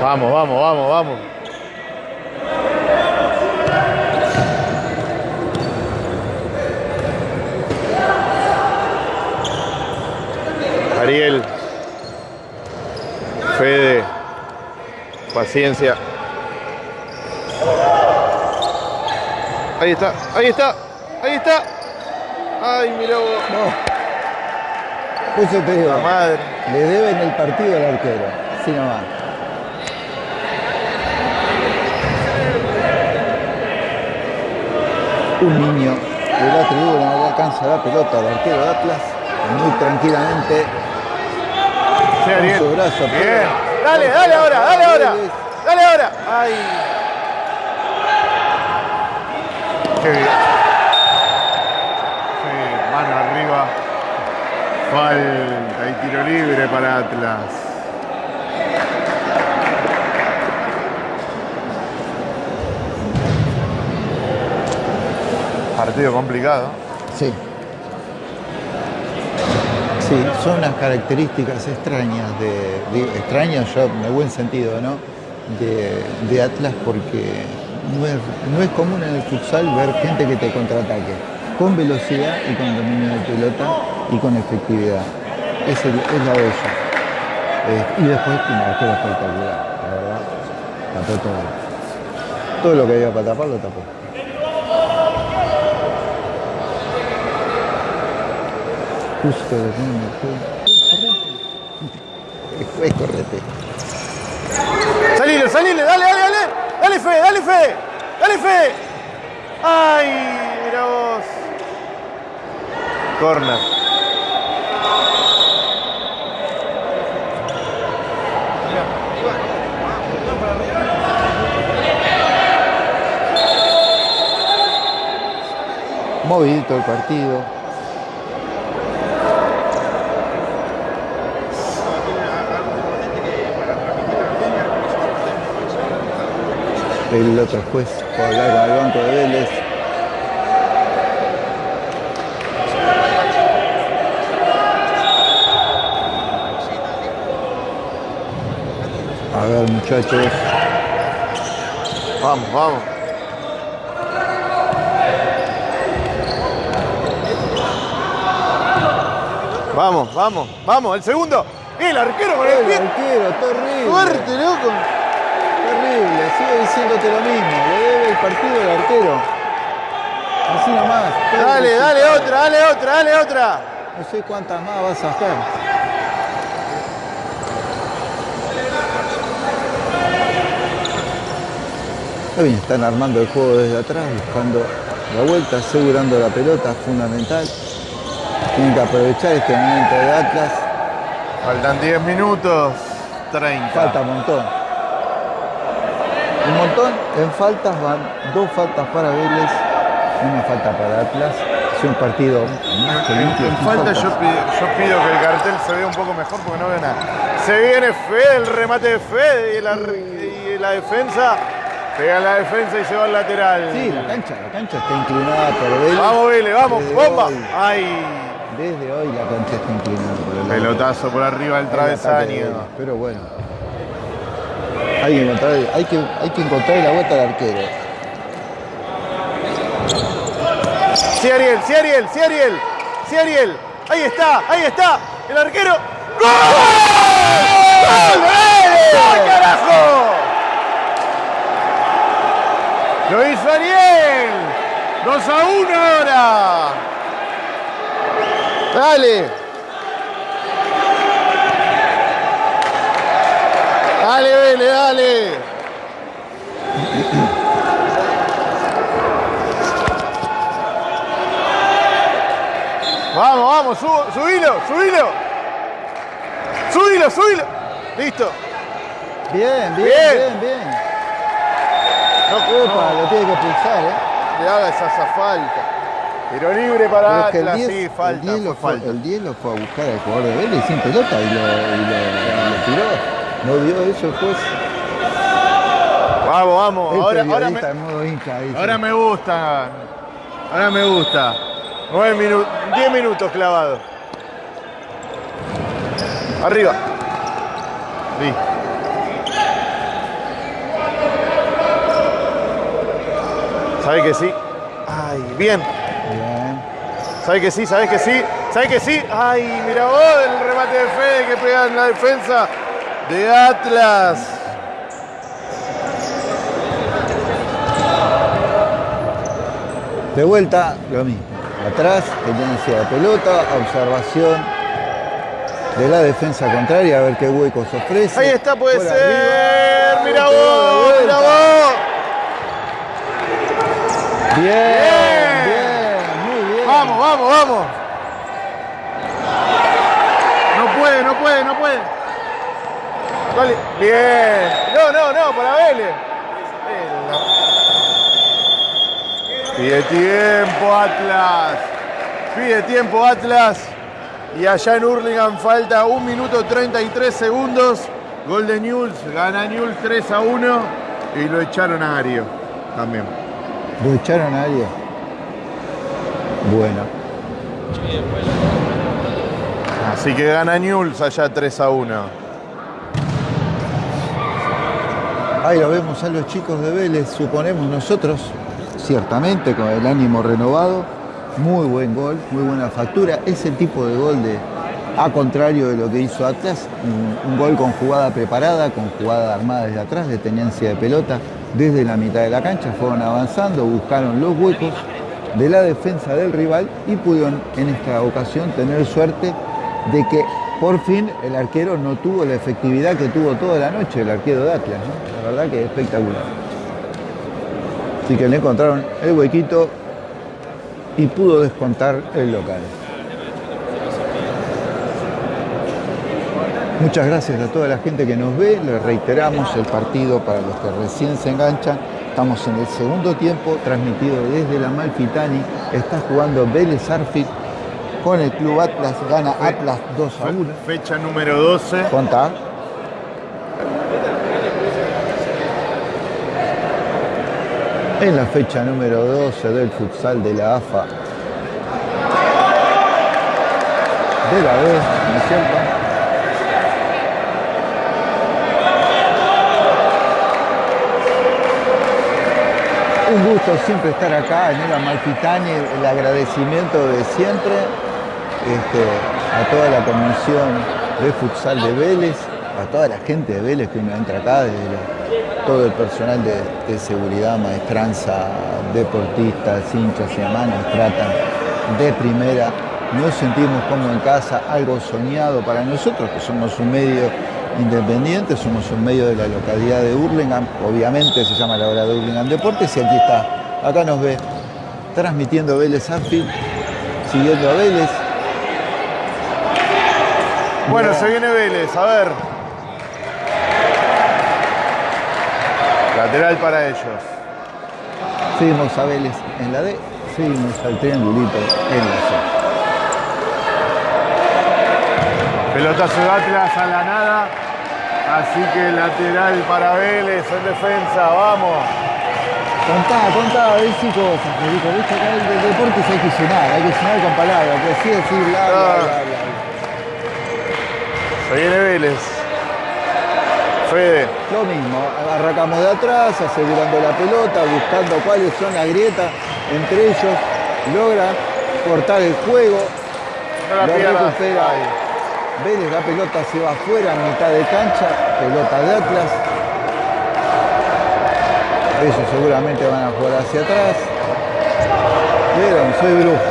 Vamos, vamos, vamos, vamos. Ariel. Fede. Paciencia. Ahí está, ahí está, ahí está. Ay, mira vos. Por eso te digo, La madre. le deben el partido al arquero. Así nomás. Un niño de la tribuna no alcanza la pelota al arquero de Atlas. Muy tranquilamente Ariel. su brazo. Bien. Dale, dale ahora, dale ahora. Dale ahora. Ay. Qué bien. Sí, mano arriba. Falta y tiro libre para Atlas. Partido complicado. Sí. Son las características extrañas de, extrañas yo en buen sentido, ¿no? De, Atlas porque no es, no es común en el futsal ver gente que te contraataque con velocidad y con dominio de pelota y con efectividad. Es, es la ellos. Eh, y después tiene un arquero espectacular, la verdad. Tapó todo. Todo lo que había para tapar lo tapó. Justo lo tiene Fue correte. Salile, salile, dale, dale, dale. Dale fe, dale fe. Dale fe. Ay, mira vos. Corner. Movidito el partido. El otro juez a hablar con el banco de Vélez. A ver muchachos. Vamos, vamos. Vamos, vamos, vamos, el segundo. El arquero con el El pie. arquero, terrible. Fuerte, loco. Terrible, sigo diciéndote lo mismo. Le debe el partido al arquero. Así nomás. Dale, dale otra, dale otra, dale otra. No sé cuántas más vas a hacer. Está bien, están armando el juego desde atrás, buscando la vuelta, asegurando la pelota, fundamental. Tienen que aprovechar este momento de Atlas. Faltan 10 minutos. 30. Falta un montón. Un montón. En faltas van dos faltas para Vélez, una falta para Atlas. Es un partido más que En, limpio. en sin falta yo pido, yo pido que el cartel se vea un poco mejor porque no veo nada. Se viene Fede, el remate de Fede y la, y la defensa. Pega la defensa y se va al lateral. Sí, la cancha, la cancha está inclinada por Vélez. Vamos Vélez, vamos, Desde bomba. hoy. Ay, Desde hoy la cancha está inclinada por el pelotazo por arriba del travesaño. Vélez, Pero bueno. Hay que encontrar, hay que, encontrar la vuelta al arquero. Sí, Ariel, sí, Ariel, sí, Ariel, sí, Ariel. Ahí está, ahí está. El arquero. ¡Gol! ¡Gol! ¡Gol, carajo! Lo hizo Ariel. 2 a 1 ahora. Dale. Dale, Vélez, dale. Vamos, vamos, subo, subilo, subilo. Subilo, subilo. Listo. Bien, bien, Bien. bien, bien. No Opa, lo tiene que pulsar, ¿eh? le hagas esa falta. Tiro libre para Pero que el Atlas, 10, sí, el falta, 10 fue lo fue, falta. el 10 lo fue a buscar al jugador de Vélez sin pelota y lo, y lo- y lo tiró. No dio eso el juez. Vamos, vamos. El Ahora, ahora, me, periodista en modo hincha, dice. ahora me gusta. Ahora me gusta. 9 minutos, 10 minutos clavado. Arriba. Listo. ¿Sabe que sí? Ay, bien. Bien. ¿Sabe que sí? ¿Sabes que sí? ¿Sabe que sí? Ay, mira vos el remate de Fede que pega en la defensa de Atlas. De vuelta, lo mismo. Atrás, tendencia de pelota, observación de la defensa contraria, a ver qué huecos ofrece. Ahí está, puede Por ser. Mira vos, mira vos. Bien, Bien. bien, muy bien. Vamos, vamos, vamos. No puede, no puede, no puede. Dale. Bien. No, no, no, para Vélez. Pide tiempo Atlas. Pide tiempo Atlas. Y allá en Hurlingham falta 1 minuto 33 segundos. Gol de Newell's. Gana Newell's 3 a 1. Y lo echaron a Ario. También. ¿Lo echaron a alguien? Bueno. Así que gana Newell's allá 3 a 1. Ahí lo vemos a los chicos de Vélez, suponemos nosotros, ciertamente con el ánimo renovado. Muy buen gol, muy buena factura. Ese tipo de gol de, A contrario de lo que hizo Atlas, un, un gol con jugada preparada, con jugada armada desde atrás, de tenencia de pelota, desde la mitad de la cancha, fueron avanzando, buscaron los huecos de la defensa del rival y pudieron en esta ocasión tener suerte de que por fin el arquero no tuvo la efectividad que tuvo toda la noche el arquero de Atlas. La verdad que es espectacular. Así que le encontraron el huequito y pudo descontar el local. Muchas gracias a toda la gente que nos ve. Les reiteramos el partido para los que recién se enganchan. Estamos en el segundo tiempo, transmitido desde la Malfitani. Está jugando Vélez Arfit con el Club Atlas. Gana Atlas 2 a 1. Fecha número 12. Contá. En la fecha número 12 del futsal de la AFA de la B, ¿no es cierto? Un gusto siempre estar acá en el Amalfitani, el agradecimiento de siempre este, a toda la comisión de futsal de Vélez, a toda la gente de Vélez que uno entra acá, desde todo el personal de, seguridad, maestranza, deportistas, hinchas y demás, tratan de primera. Nos sentimos como en casa, algo soñado para nosotros, que somos un medio independiente, somos un medio de la localidad de Hurlingham, obviamente se llama la hora de Hurlingham Deportes y aquí está, acá nos ve, transmitiendo Vélez Anfield, siguiendo a Vélez. Bueno, se viene Vélez, a ver. Lateral para ellos. Seguimos a Vélez en la D, seguimos al triangulito en la C. Pelotazo de Atlas a la nada. Así que lateral para Vélez en defensa. Vamos. Contá, contá, decí cosas, Federico. Viste acá el deporte hay que sonar, hay que sonar con palabras, que sí decir bla, bla, Ah. bla, bla. Se viene Vélez. Fede. Lo mismo, arrancamos de atrás, asegurando la pelota, buscando cuáles son las grietas entre ellos, logran cortar el juego, No la recupera. Vélez, la pelota se va afuera, a mitad de cancha, pelota de Atlas. Ellos seguramente van a jugar hacia atrás. Vieron, soy brujo.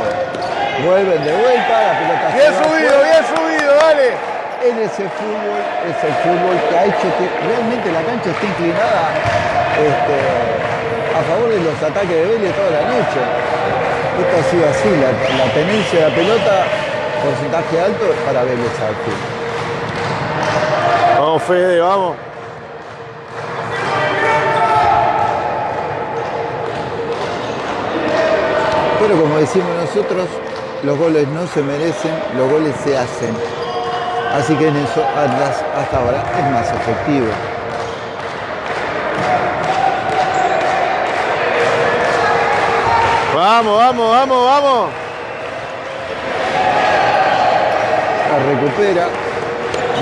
Vuelven de vuelta, la pelota se Bien va subido, afuera. bien subido, dale. En ese fútbol, es el fútbol que ha hecho que realmente la cancha esté inclinada este, a favor de los ataques de Vélez toda la noche. Esto ha sido así, la, la tenencia de la pelota, porcentaje alto para Vélez Arfield. Vamos, Fede, vamos. Pero como decimos nosotros, los goles no se merecen, los goles se hacen. Así que en eso Atlas hasta ahora es más efectivo. Vamos, vamos, vamos, vamos. La recupera,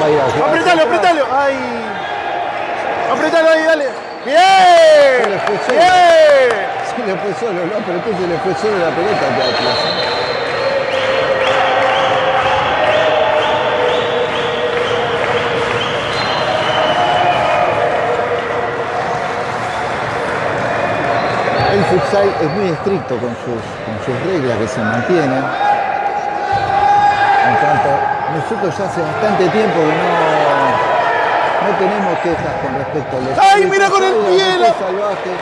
va a ir a jugar. Apretalo, apretalo. Ay. Apretalo ahí, dale. Se Bien. le fue solo. Bien. Se le fue solo, no, pero entonces le fue solo la pelota de Atlas. Es muy estricto con sus, con sus reglas que se mantienen. En tanto, nosotros ya hace bastante tiempo que no, no tenemos quejas con respecto a los ¡Ay, mira con el pie, la- salvaje.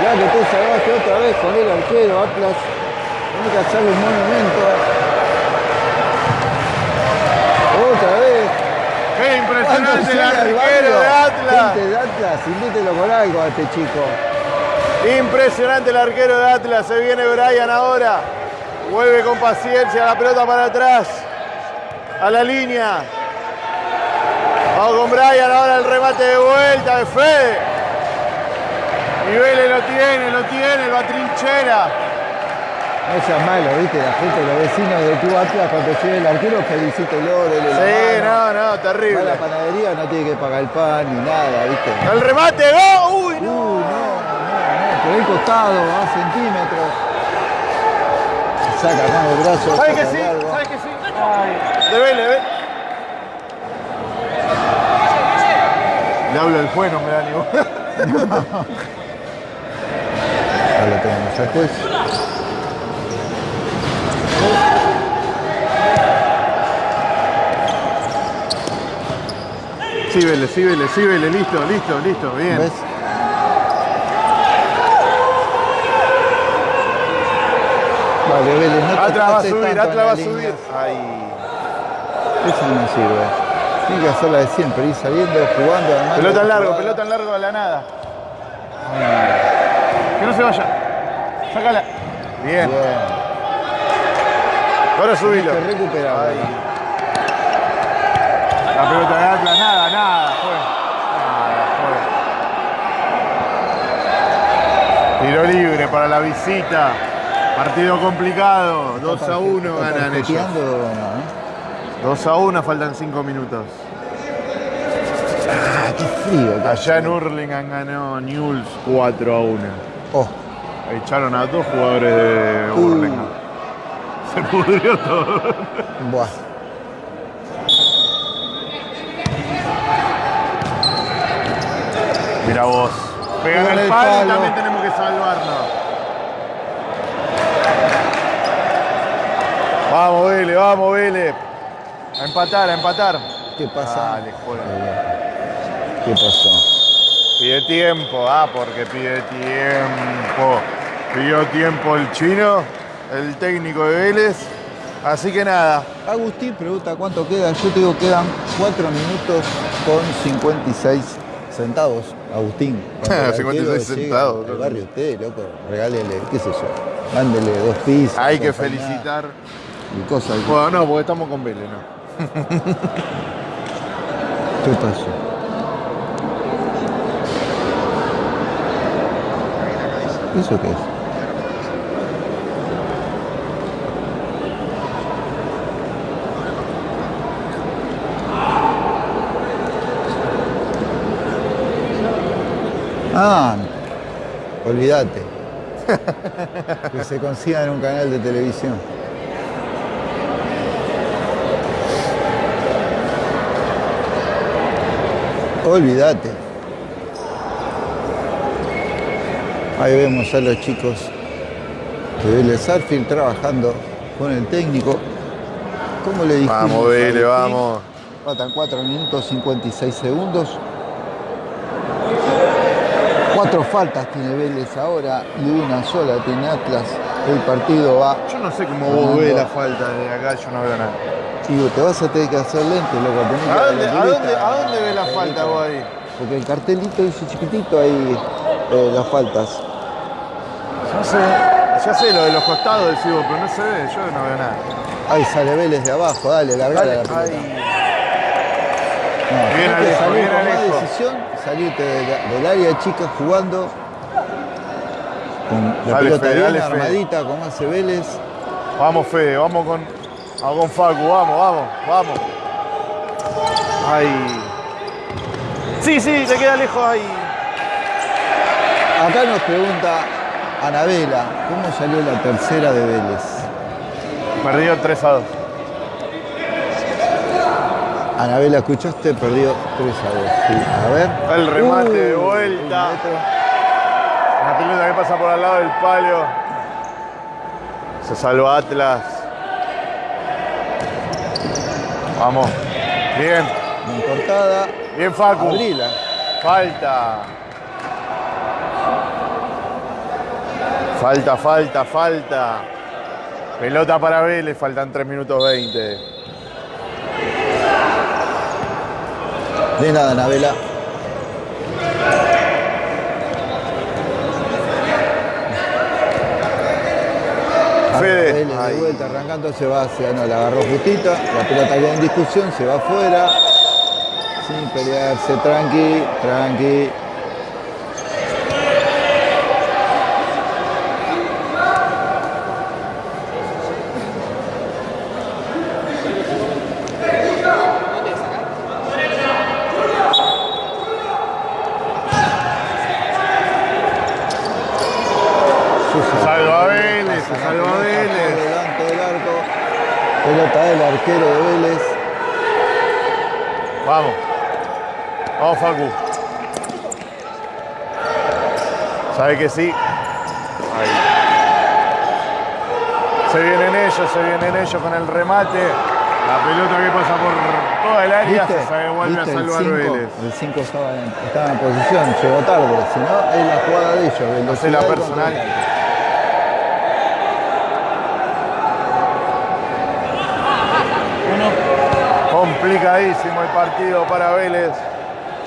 Ya que esté salvaje otra vez con el arquero Atlas. Tiene que hacerle un monumento. Otra vez. Qué impresionante el arquero de Atlas. Gente de Atlas, invítelo con algo a este chico. Impresionante el arquero de Atlas. Se viene Brian ahora. Vuelve con paciencia la pelota para atrás. A la línea. Vamos con Brian ahora el remate de vuelta de Fede. Y Vélez lo tiene, lo tiene, lo atrinchera. No seas malo, viste, la gente, los vecinos del Club Atlas, cuando llegue el arquero, felicítelo, dele la Sí, mano. no, no, terrible. la panadería, no tiene que pagar el pan ni nada, viste. El remate, ¡go! ¡Uy, Uy, no! no, no, no, por el costado, a centímetros. Saca con el brazo. ¿Sabes que sí? ¿Sabes que sí? Ay. de Vélez. Vélez. Le hablo al juez, no me da ni. (laughs) Ahora lo tenemos al juez. Sí, Vélez, sí, Vélez, sí, Vélez, listo, listo, listo, bien. ¿Ves? Vale, Vélez, no te Atlas va a subir, Atlas va a subir. Ay. Esa no sirve. Tiene que hacer la de siempre, ir saliendo, jugando. además Pelota en largo, pelota en largo a la nada. Que no se vaya. Sácala. Bien. Bien. Ahora subilo. Que recuperar. La pelota de Atlas, nada, nada. Fue. Nada, fue. Tiro libre para la visita. Partido complicado. 2 a 1 ¿Está ganan ellos. tarjeteando o no, eh? 2 a 1, faltan 5 minutos. Ah, qué frío. Allá en. Hurlingham ganó Newell's 4 a 1. Oh, Echaron a dos jugadores de Uh. Hurlingham. Se pudrió todo. buah. Mira vos. Pegan el palo, palo. también tenemos que salvarnos. Vamos, Vélez, vamos, Vélez. A empatar, a empatar. ¿Qué pasa? Dale, juega. ¿Qué pasó? Pide tiempo, ah, porque pide tiempo. Pidió tiempo el chino, el técnico de Vélez. Así que nada, Agustín pregunta cuánto queda. Yo te digo quedan 4 minutos con 56 centavos. Agustín. (laughs) cuando el 56 arquero llega centavos, loco. barrio usted, loco. Regálele, qué sé yo. Mándele dos pisos. hay que felicitar. Y cosas. Bueno, no, porque estamos con Vélez, ¿no? (laughs) ¿Qué pasó? ¿Eso qué es? Ah, olvídate. (laughs) que se consiga en un canal de televisión. Olvídate. Ahí vemos a los chicos de Vélez Arfield trabajando con el técnico. ¿Cómo le dijimos? Vamos, Vélez, vamos. Faltan 4 minutos 56 segundos. Cuatro faltas tiene Vélez ahora y una sola tiene Atlas. El partido va. Yo no sé cómo vos ves la falta de acá, yo no veo nada. Digo, te vas a tener que hacer lente, loco. que ¿A dar dónde, la a dónde, a dónde ves la falta vos ahí? Porque el cartelito dice chiquitito ahí eh, las faltas. No sé, ya sé lo de los costados del Cibo, pero no se ve, yo no veo nada. Ahí sale Vélez de abajo, dale, largale la pelota. Ay, No, Bien que Alejo, bien Alejo. decisión, salirte de la- del área chica jugando con la Dale, pelota Fede, bien dale, armadita, como hace Vélez. Vamos, Fede, vamos con, vamos con Facu, vamos, vamos, vamos. Ay. Sí, sí, te queda lejos ahí. Acá nos pregunta Anabela, ¿cómo salió la tercera de Vélez? Perdió 3 a 2. Anabela, ¿escuchaste? Perdió 3 a 2. Sí. A ver. El remate de Uh, vuelta. Pelota que pasa por al lado del palo. Se salva Atlas. Vamos. Bien, Bien cortada. bien Facu. Abrila. Falta. Falta, falta, falta. Pelota para Vélez, faltan 3 minutos 20. De nada, Anabela. Fede. Vélez de vuelta arrancando se va hacia, no, la agarró justita, la pelota queda en discusión, se va afuera, sin pelearse, tranqui, tranqui. Se salva Vélez, se salva Vélez. Delante del arco. Pelota del arquero de Vélez. Vamos. Vamos, Facu. ¿Sabe que sí? Ahí. Se vienen ellos, se vienen ellos con el remate. La pelota que pasa por toda el área ¿Viste? se vuelve a salvar cinco- Vélez. El 5 estaba, en- estaba en posición, llegó tarde. Si no, es la jugada de ellos. Hace la personal. Complicadísimo el partido para Vélez.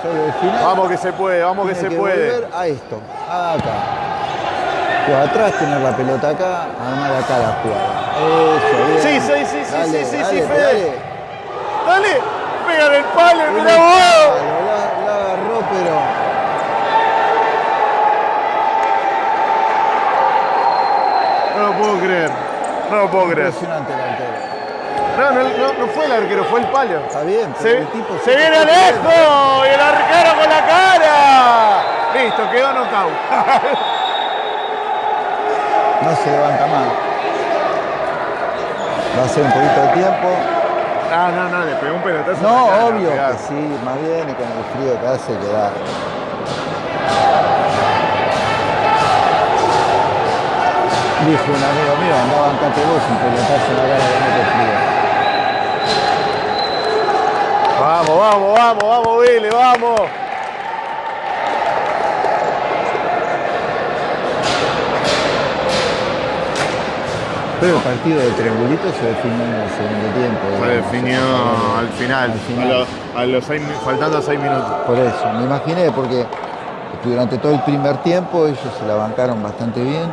Sobre el final. Vamos que se puede, vamos que se puede. volver a esto, acá. Pues atrás tener la pelota acá, armar acá la jugada. Eso, bien. Sí, sí, sí, sí, Dale, sí, sí, dale, sí, Fede. dale. Dale, pega el palo, Un mira vos. La, la agarró, pero No lo puedo creer. No lo puedo creer. impresionante el arquero. No, no, no, no fue el arquero, fue el palo. Está bien, pero Se, el tipo se viene Alejo y el arquero con la cara. Listo, quedó knockout. No se levanta más. Va a ser un poquito de tiempo. No, no, no, le pegó un pelotazo. No, cara, obvio que sí, más bien y con el frío que hace que da. Dijo un amigo mío, andaba en vos un pelotazo en la cara te frío. Vamos, vamos, vamos, vamos, Vélez, vamos. Pero el partido de triangulito se definió en el segundo tiempo. Se definió al final, Al final. A, los, a los seis faltando seis minutos. Por eso, me imaginé, porque durante todo el primer tiempo ellos se la bancaron bastante bien,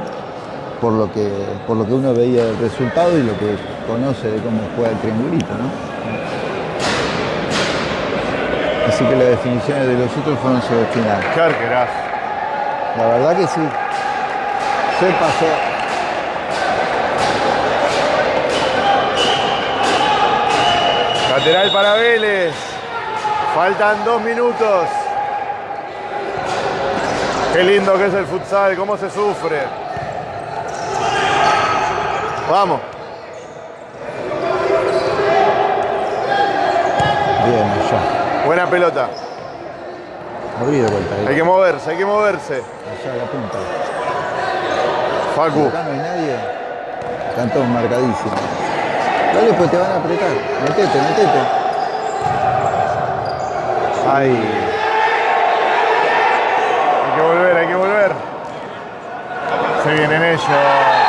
por lo que, por lo que uno veía del resultado y lo que conoce de cómo juega el triangulito, ¿no? Así que las definiciones de los otros fueron arquerazo. La verdad que sí. Se pasó. Lateral para Vélez. Faltan dos minutos. Qué lindo que es el futsal, cómo se sufre. Vamos. Bien. Buena pelota. Abrí de vuelta. ahí. Hay que moverse, hay que moverse. Allá la punta. Facu. Acá no hay nadie. Están todos marcadísimos. Dale, pues te van a apretar. Metete, metete. Ahí. Hay que volver, hay que volver. Se vienen ellos.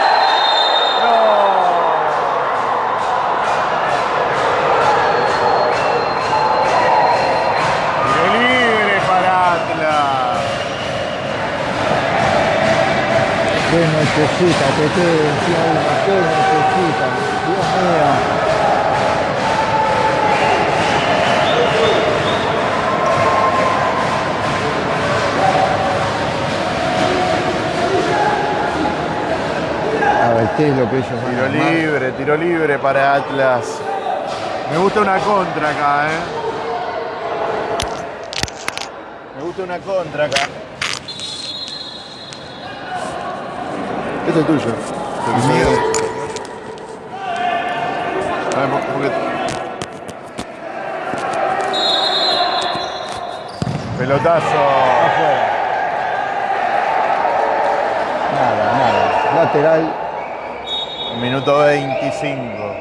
Nochecita que te decía qué nochecita. Dios mío. A ver, ¿qué es lo que ellos van a Tiro libre, tiro libre para Atlas. Me gusta una contra acá, ¿eh? Me gusta una contra acá. Este es tuyo. A ver, por- porque- Pelotazo. Afuera. Nada, nada. Lateral. Minuto 25.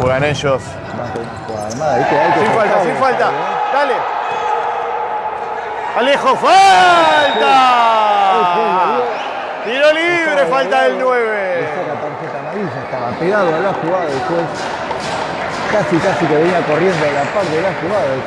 Juegan ellos. Sin falta, sin falta. ¿eh? Dale. Alejo, falta. Tiro libre, falta del Le 9. saca tarjeta amarilla, estaba pegado a la jugada juez. Casi, casi que venía corriendo a la par de la jugada del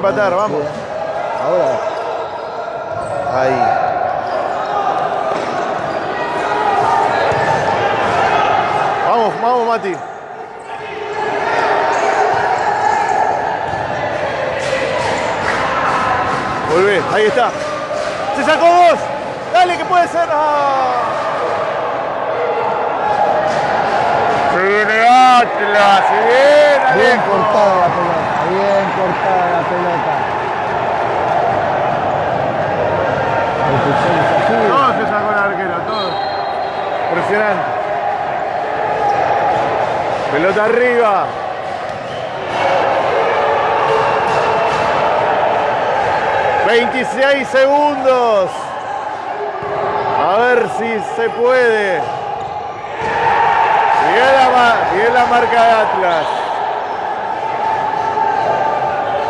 empatar, vamos. Ahora, Ahí. Vamos, vamos, Mati. Volvé, ahí está. Se sacó dos. Dale, que puede ser. ¡Ah! Se viene Atlas, se viene bien Alejo. cortada la pelota, bien cortada la pelota. El futsal es así. Todo se sacó el arquero, todo. Pelota arriba. ¡26 segundos! A ver si se puede. Bien la, bien la marca de Atlas.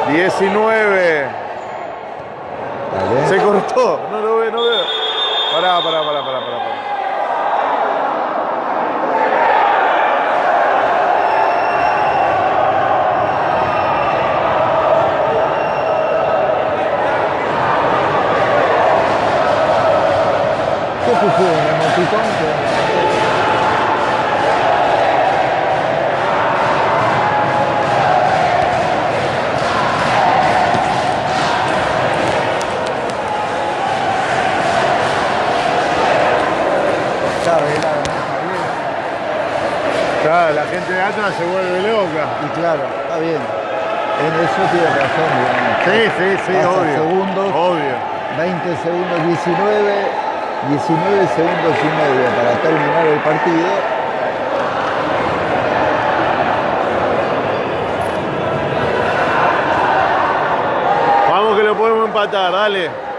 19. Dale. Se cortó. No lo veo, no veo. Pará, pará, pará, pará, pará. pará. ¿Qué pusieron? ¿El emoticón? que- Está velado, ¿no? Está bien. Claro, se vuelve loca. Y claro, está bien. En eso tiene razón, digamos. Sí, sí, sí, Pasa obvio. segundos. Obvio. 20 segundos, 19, 19 segundos y medio para terminar el partido. Vamos que lo podemos empatar, dale.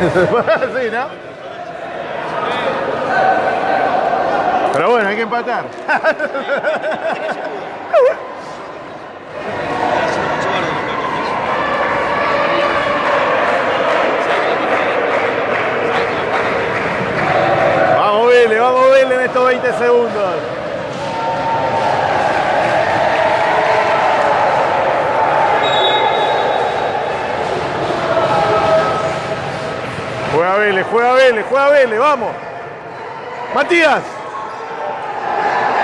(laughs) sí, ¿no? Pero bueno, hay que empatar. (laughs) Vamos, Vélez, vamos, Vélez en estos 20 segundos. Juega Vélez, juega Vélez, vamos. Matías.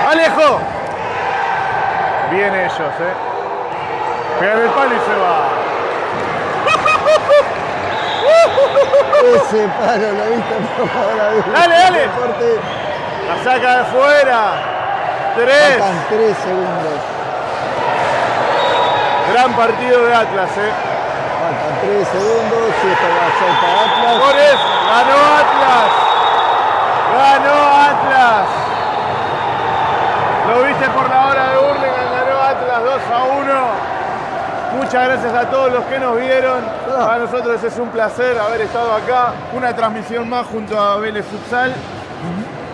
Alejo. Bien ellos, eh. Pegan el palo y se va. (laughs) Ese palo lo viste por. Dale, dale. La saca de fuera. Tres. Faltan 3 segundos. Gran partido de Atlas, eh. Faltan 3 segundos. Si esto va a ser para Atlas. Por eso, ganó Atlas. Ganó Atlas. Lo viste por la hora de Hurlingham, ganó Atlas 2 a 1. Muchas gracias a todos los que nos vieron. Ah. Para nosotros es un placer haber estado acá. Una transmisión más junto a Vélez Futsal.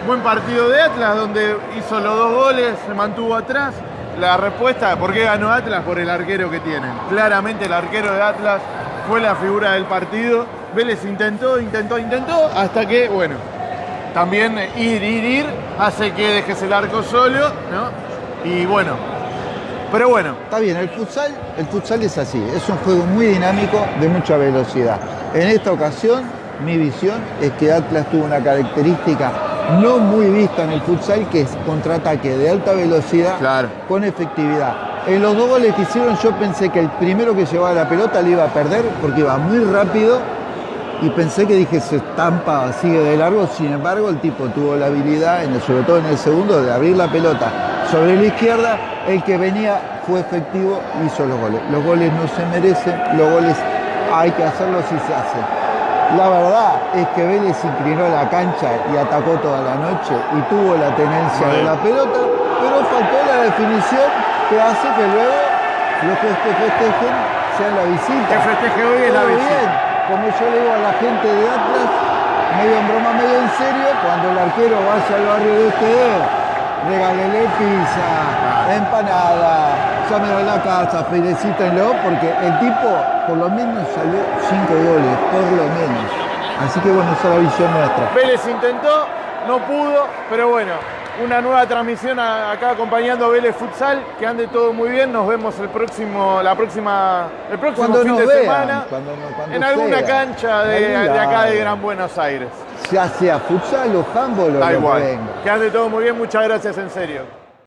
Buen partido de Atlas donde hizo los dos goles, se mantuvo atrás. La respuesta, ¿por qué ganó Atlas? Por el arquero que tienen. Claramente el arquero de Atlas fue la figura del partido. Vélez intentó, intentó, intentó, hasta que, bueno, también ir, ir, ir hace que dejes el arco solo, ¿no? Y bueno, pero bueno, Está bien, el futsal, el futsal es así, es un juego muy dinámico de mucha velocidad. En esta ocasión, mi visión es que Atlas tuvo una característica no muy vista en el futsal, que es contraataque de alta velocidad Claro. con efectividad. En los dos goles que hicieron yo pensé que el primero que llevaba la pelota le iba a perder porque iba muy rápido y pensé que dije se estampa, sigue de largo, sin embargo el tipo tuvo la habilidad, en el- sobre todo en el segundo, de abrir la pelota sobre la izquierda, el que venía fue efectivo, hizo los goles. Los goles no se merecen, los goles hay que hacerlos si se hacen. La verdad es que Vélez inclinó la cancha y atacó toda la noche y tuvo la tenencia de la pelota, pero faltó la definición que hace que luego los que este festejen sean la visita. que festeje hoy es la visita. bien. Como yo le digo a la gente de Atlas, medio en broma, medio en serio, cuando el arquero vaya al barrio de ustedes, regálele pizza, empanada, llámenlo a la casa, felicítenlo, porque el tipo por lo menos salió cinco goles, por lo menos. Así que bueno, esa es la visión nuestra. Vélez intentó, no pudo, pero bueno, una nueva transmisión acá acompañando a Vélez Futsal. Que ande todo muy bien. Nos vemos el próximo, la próxima, el próximo Cuando fin de vean, semana cuando no- cuando en alguna sea. cancha de, acá de. Gran Buenos Aires. Ya sea futsal o handball o lo que igual. venga. Que ande todo muy bien. Muchas gracias, en serio.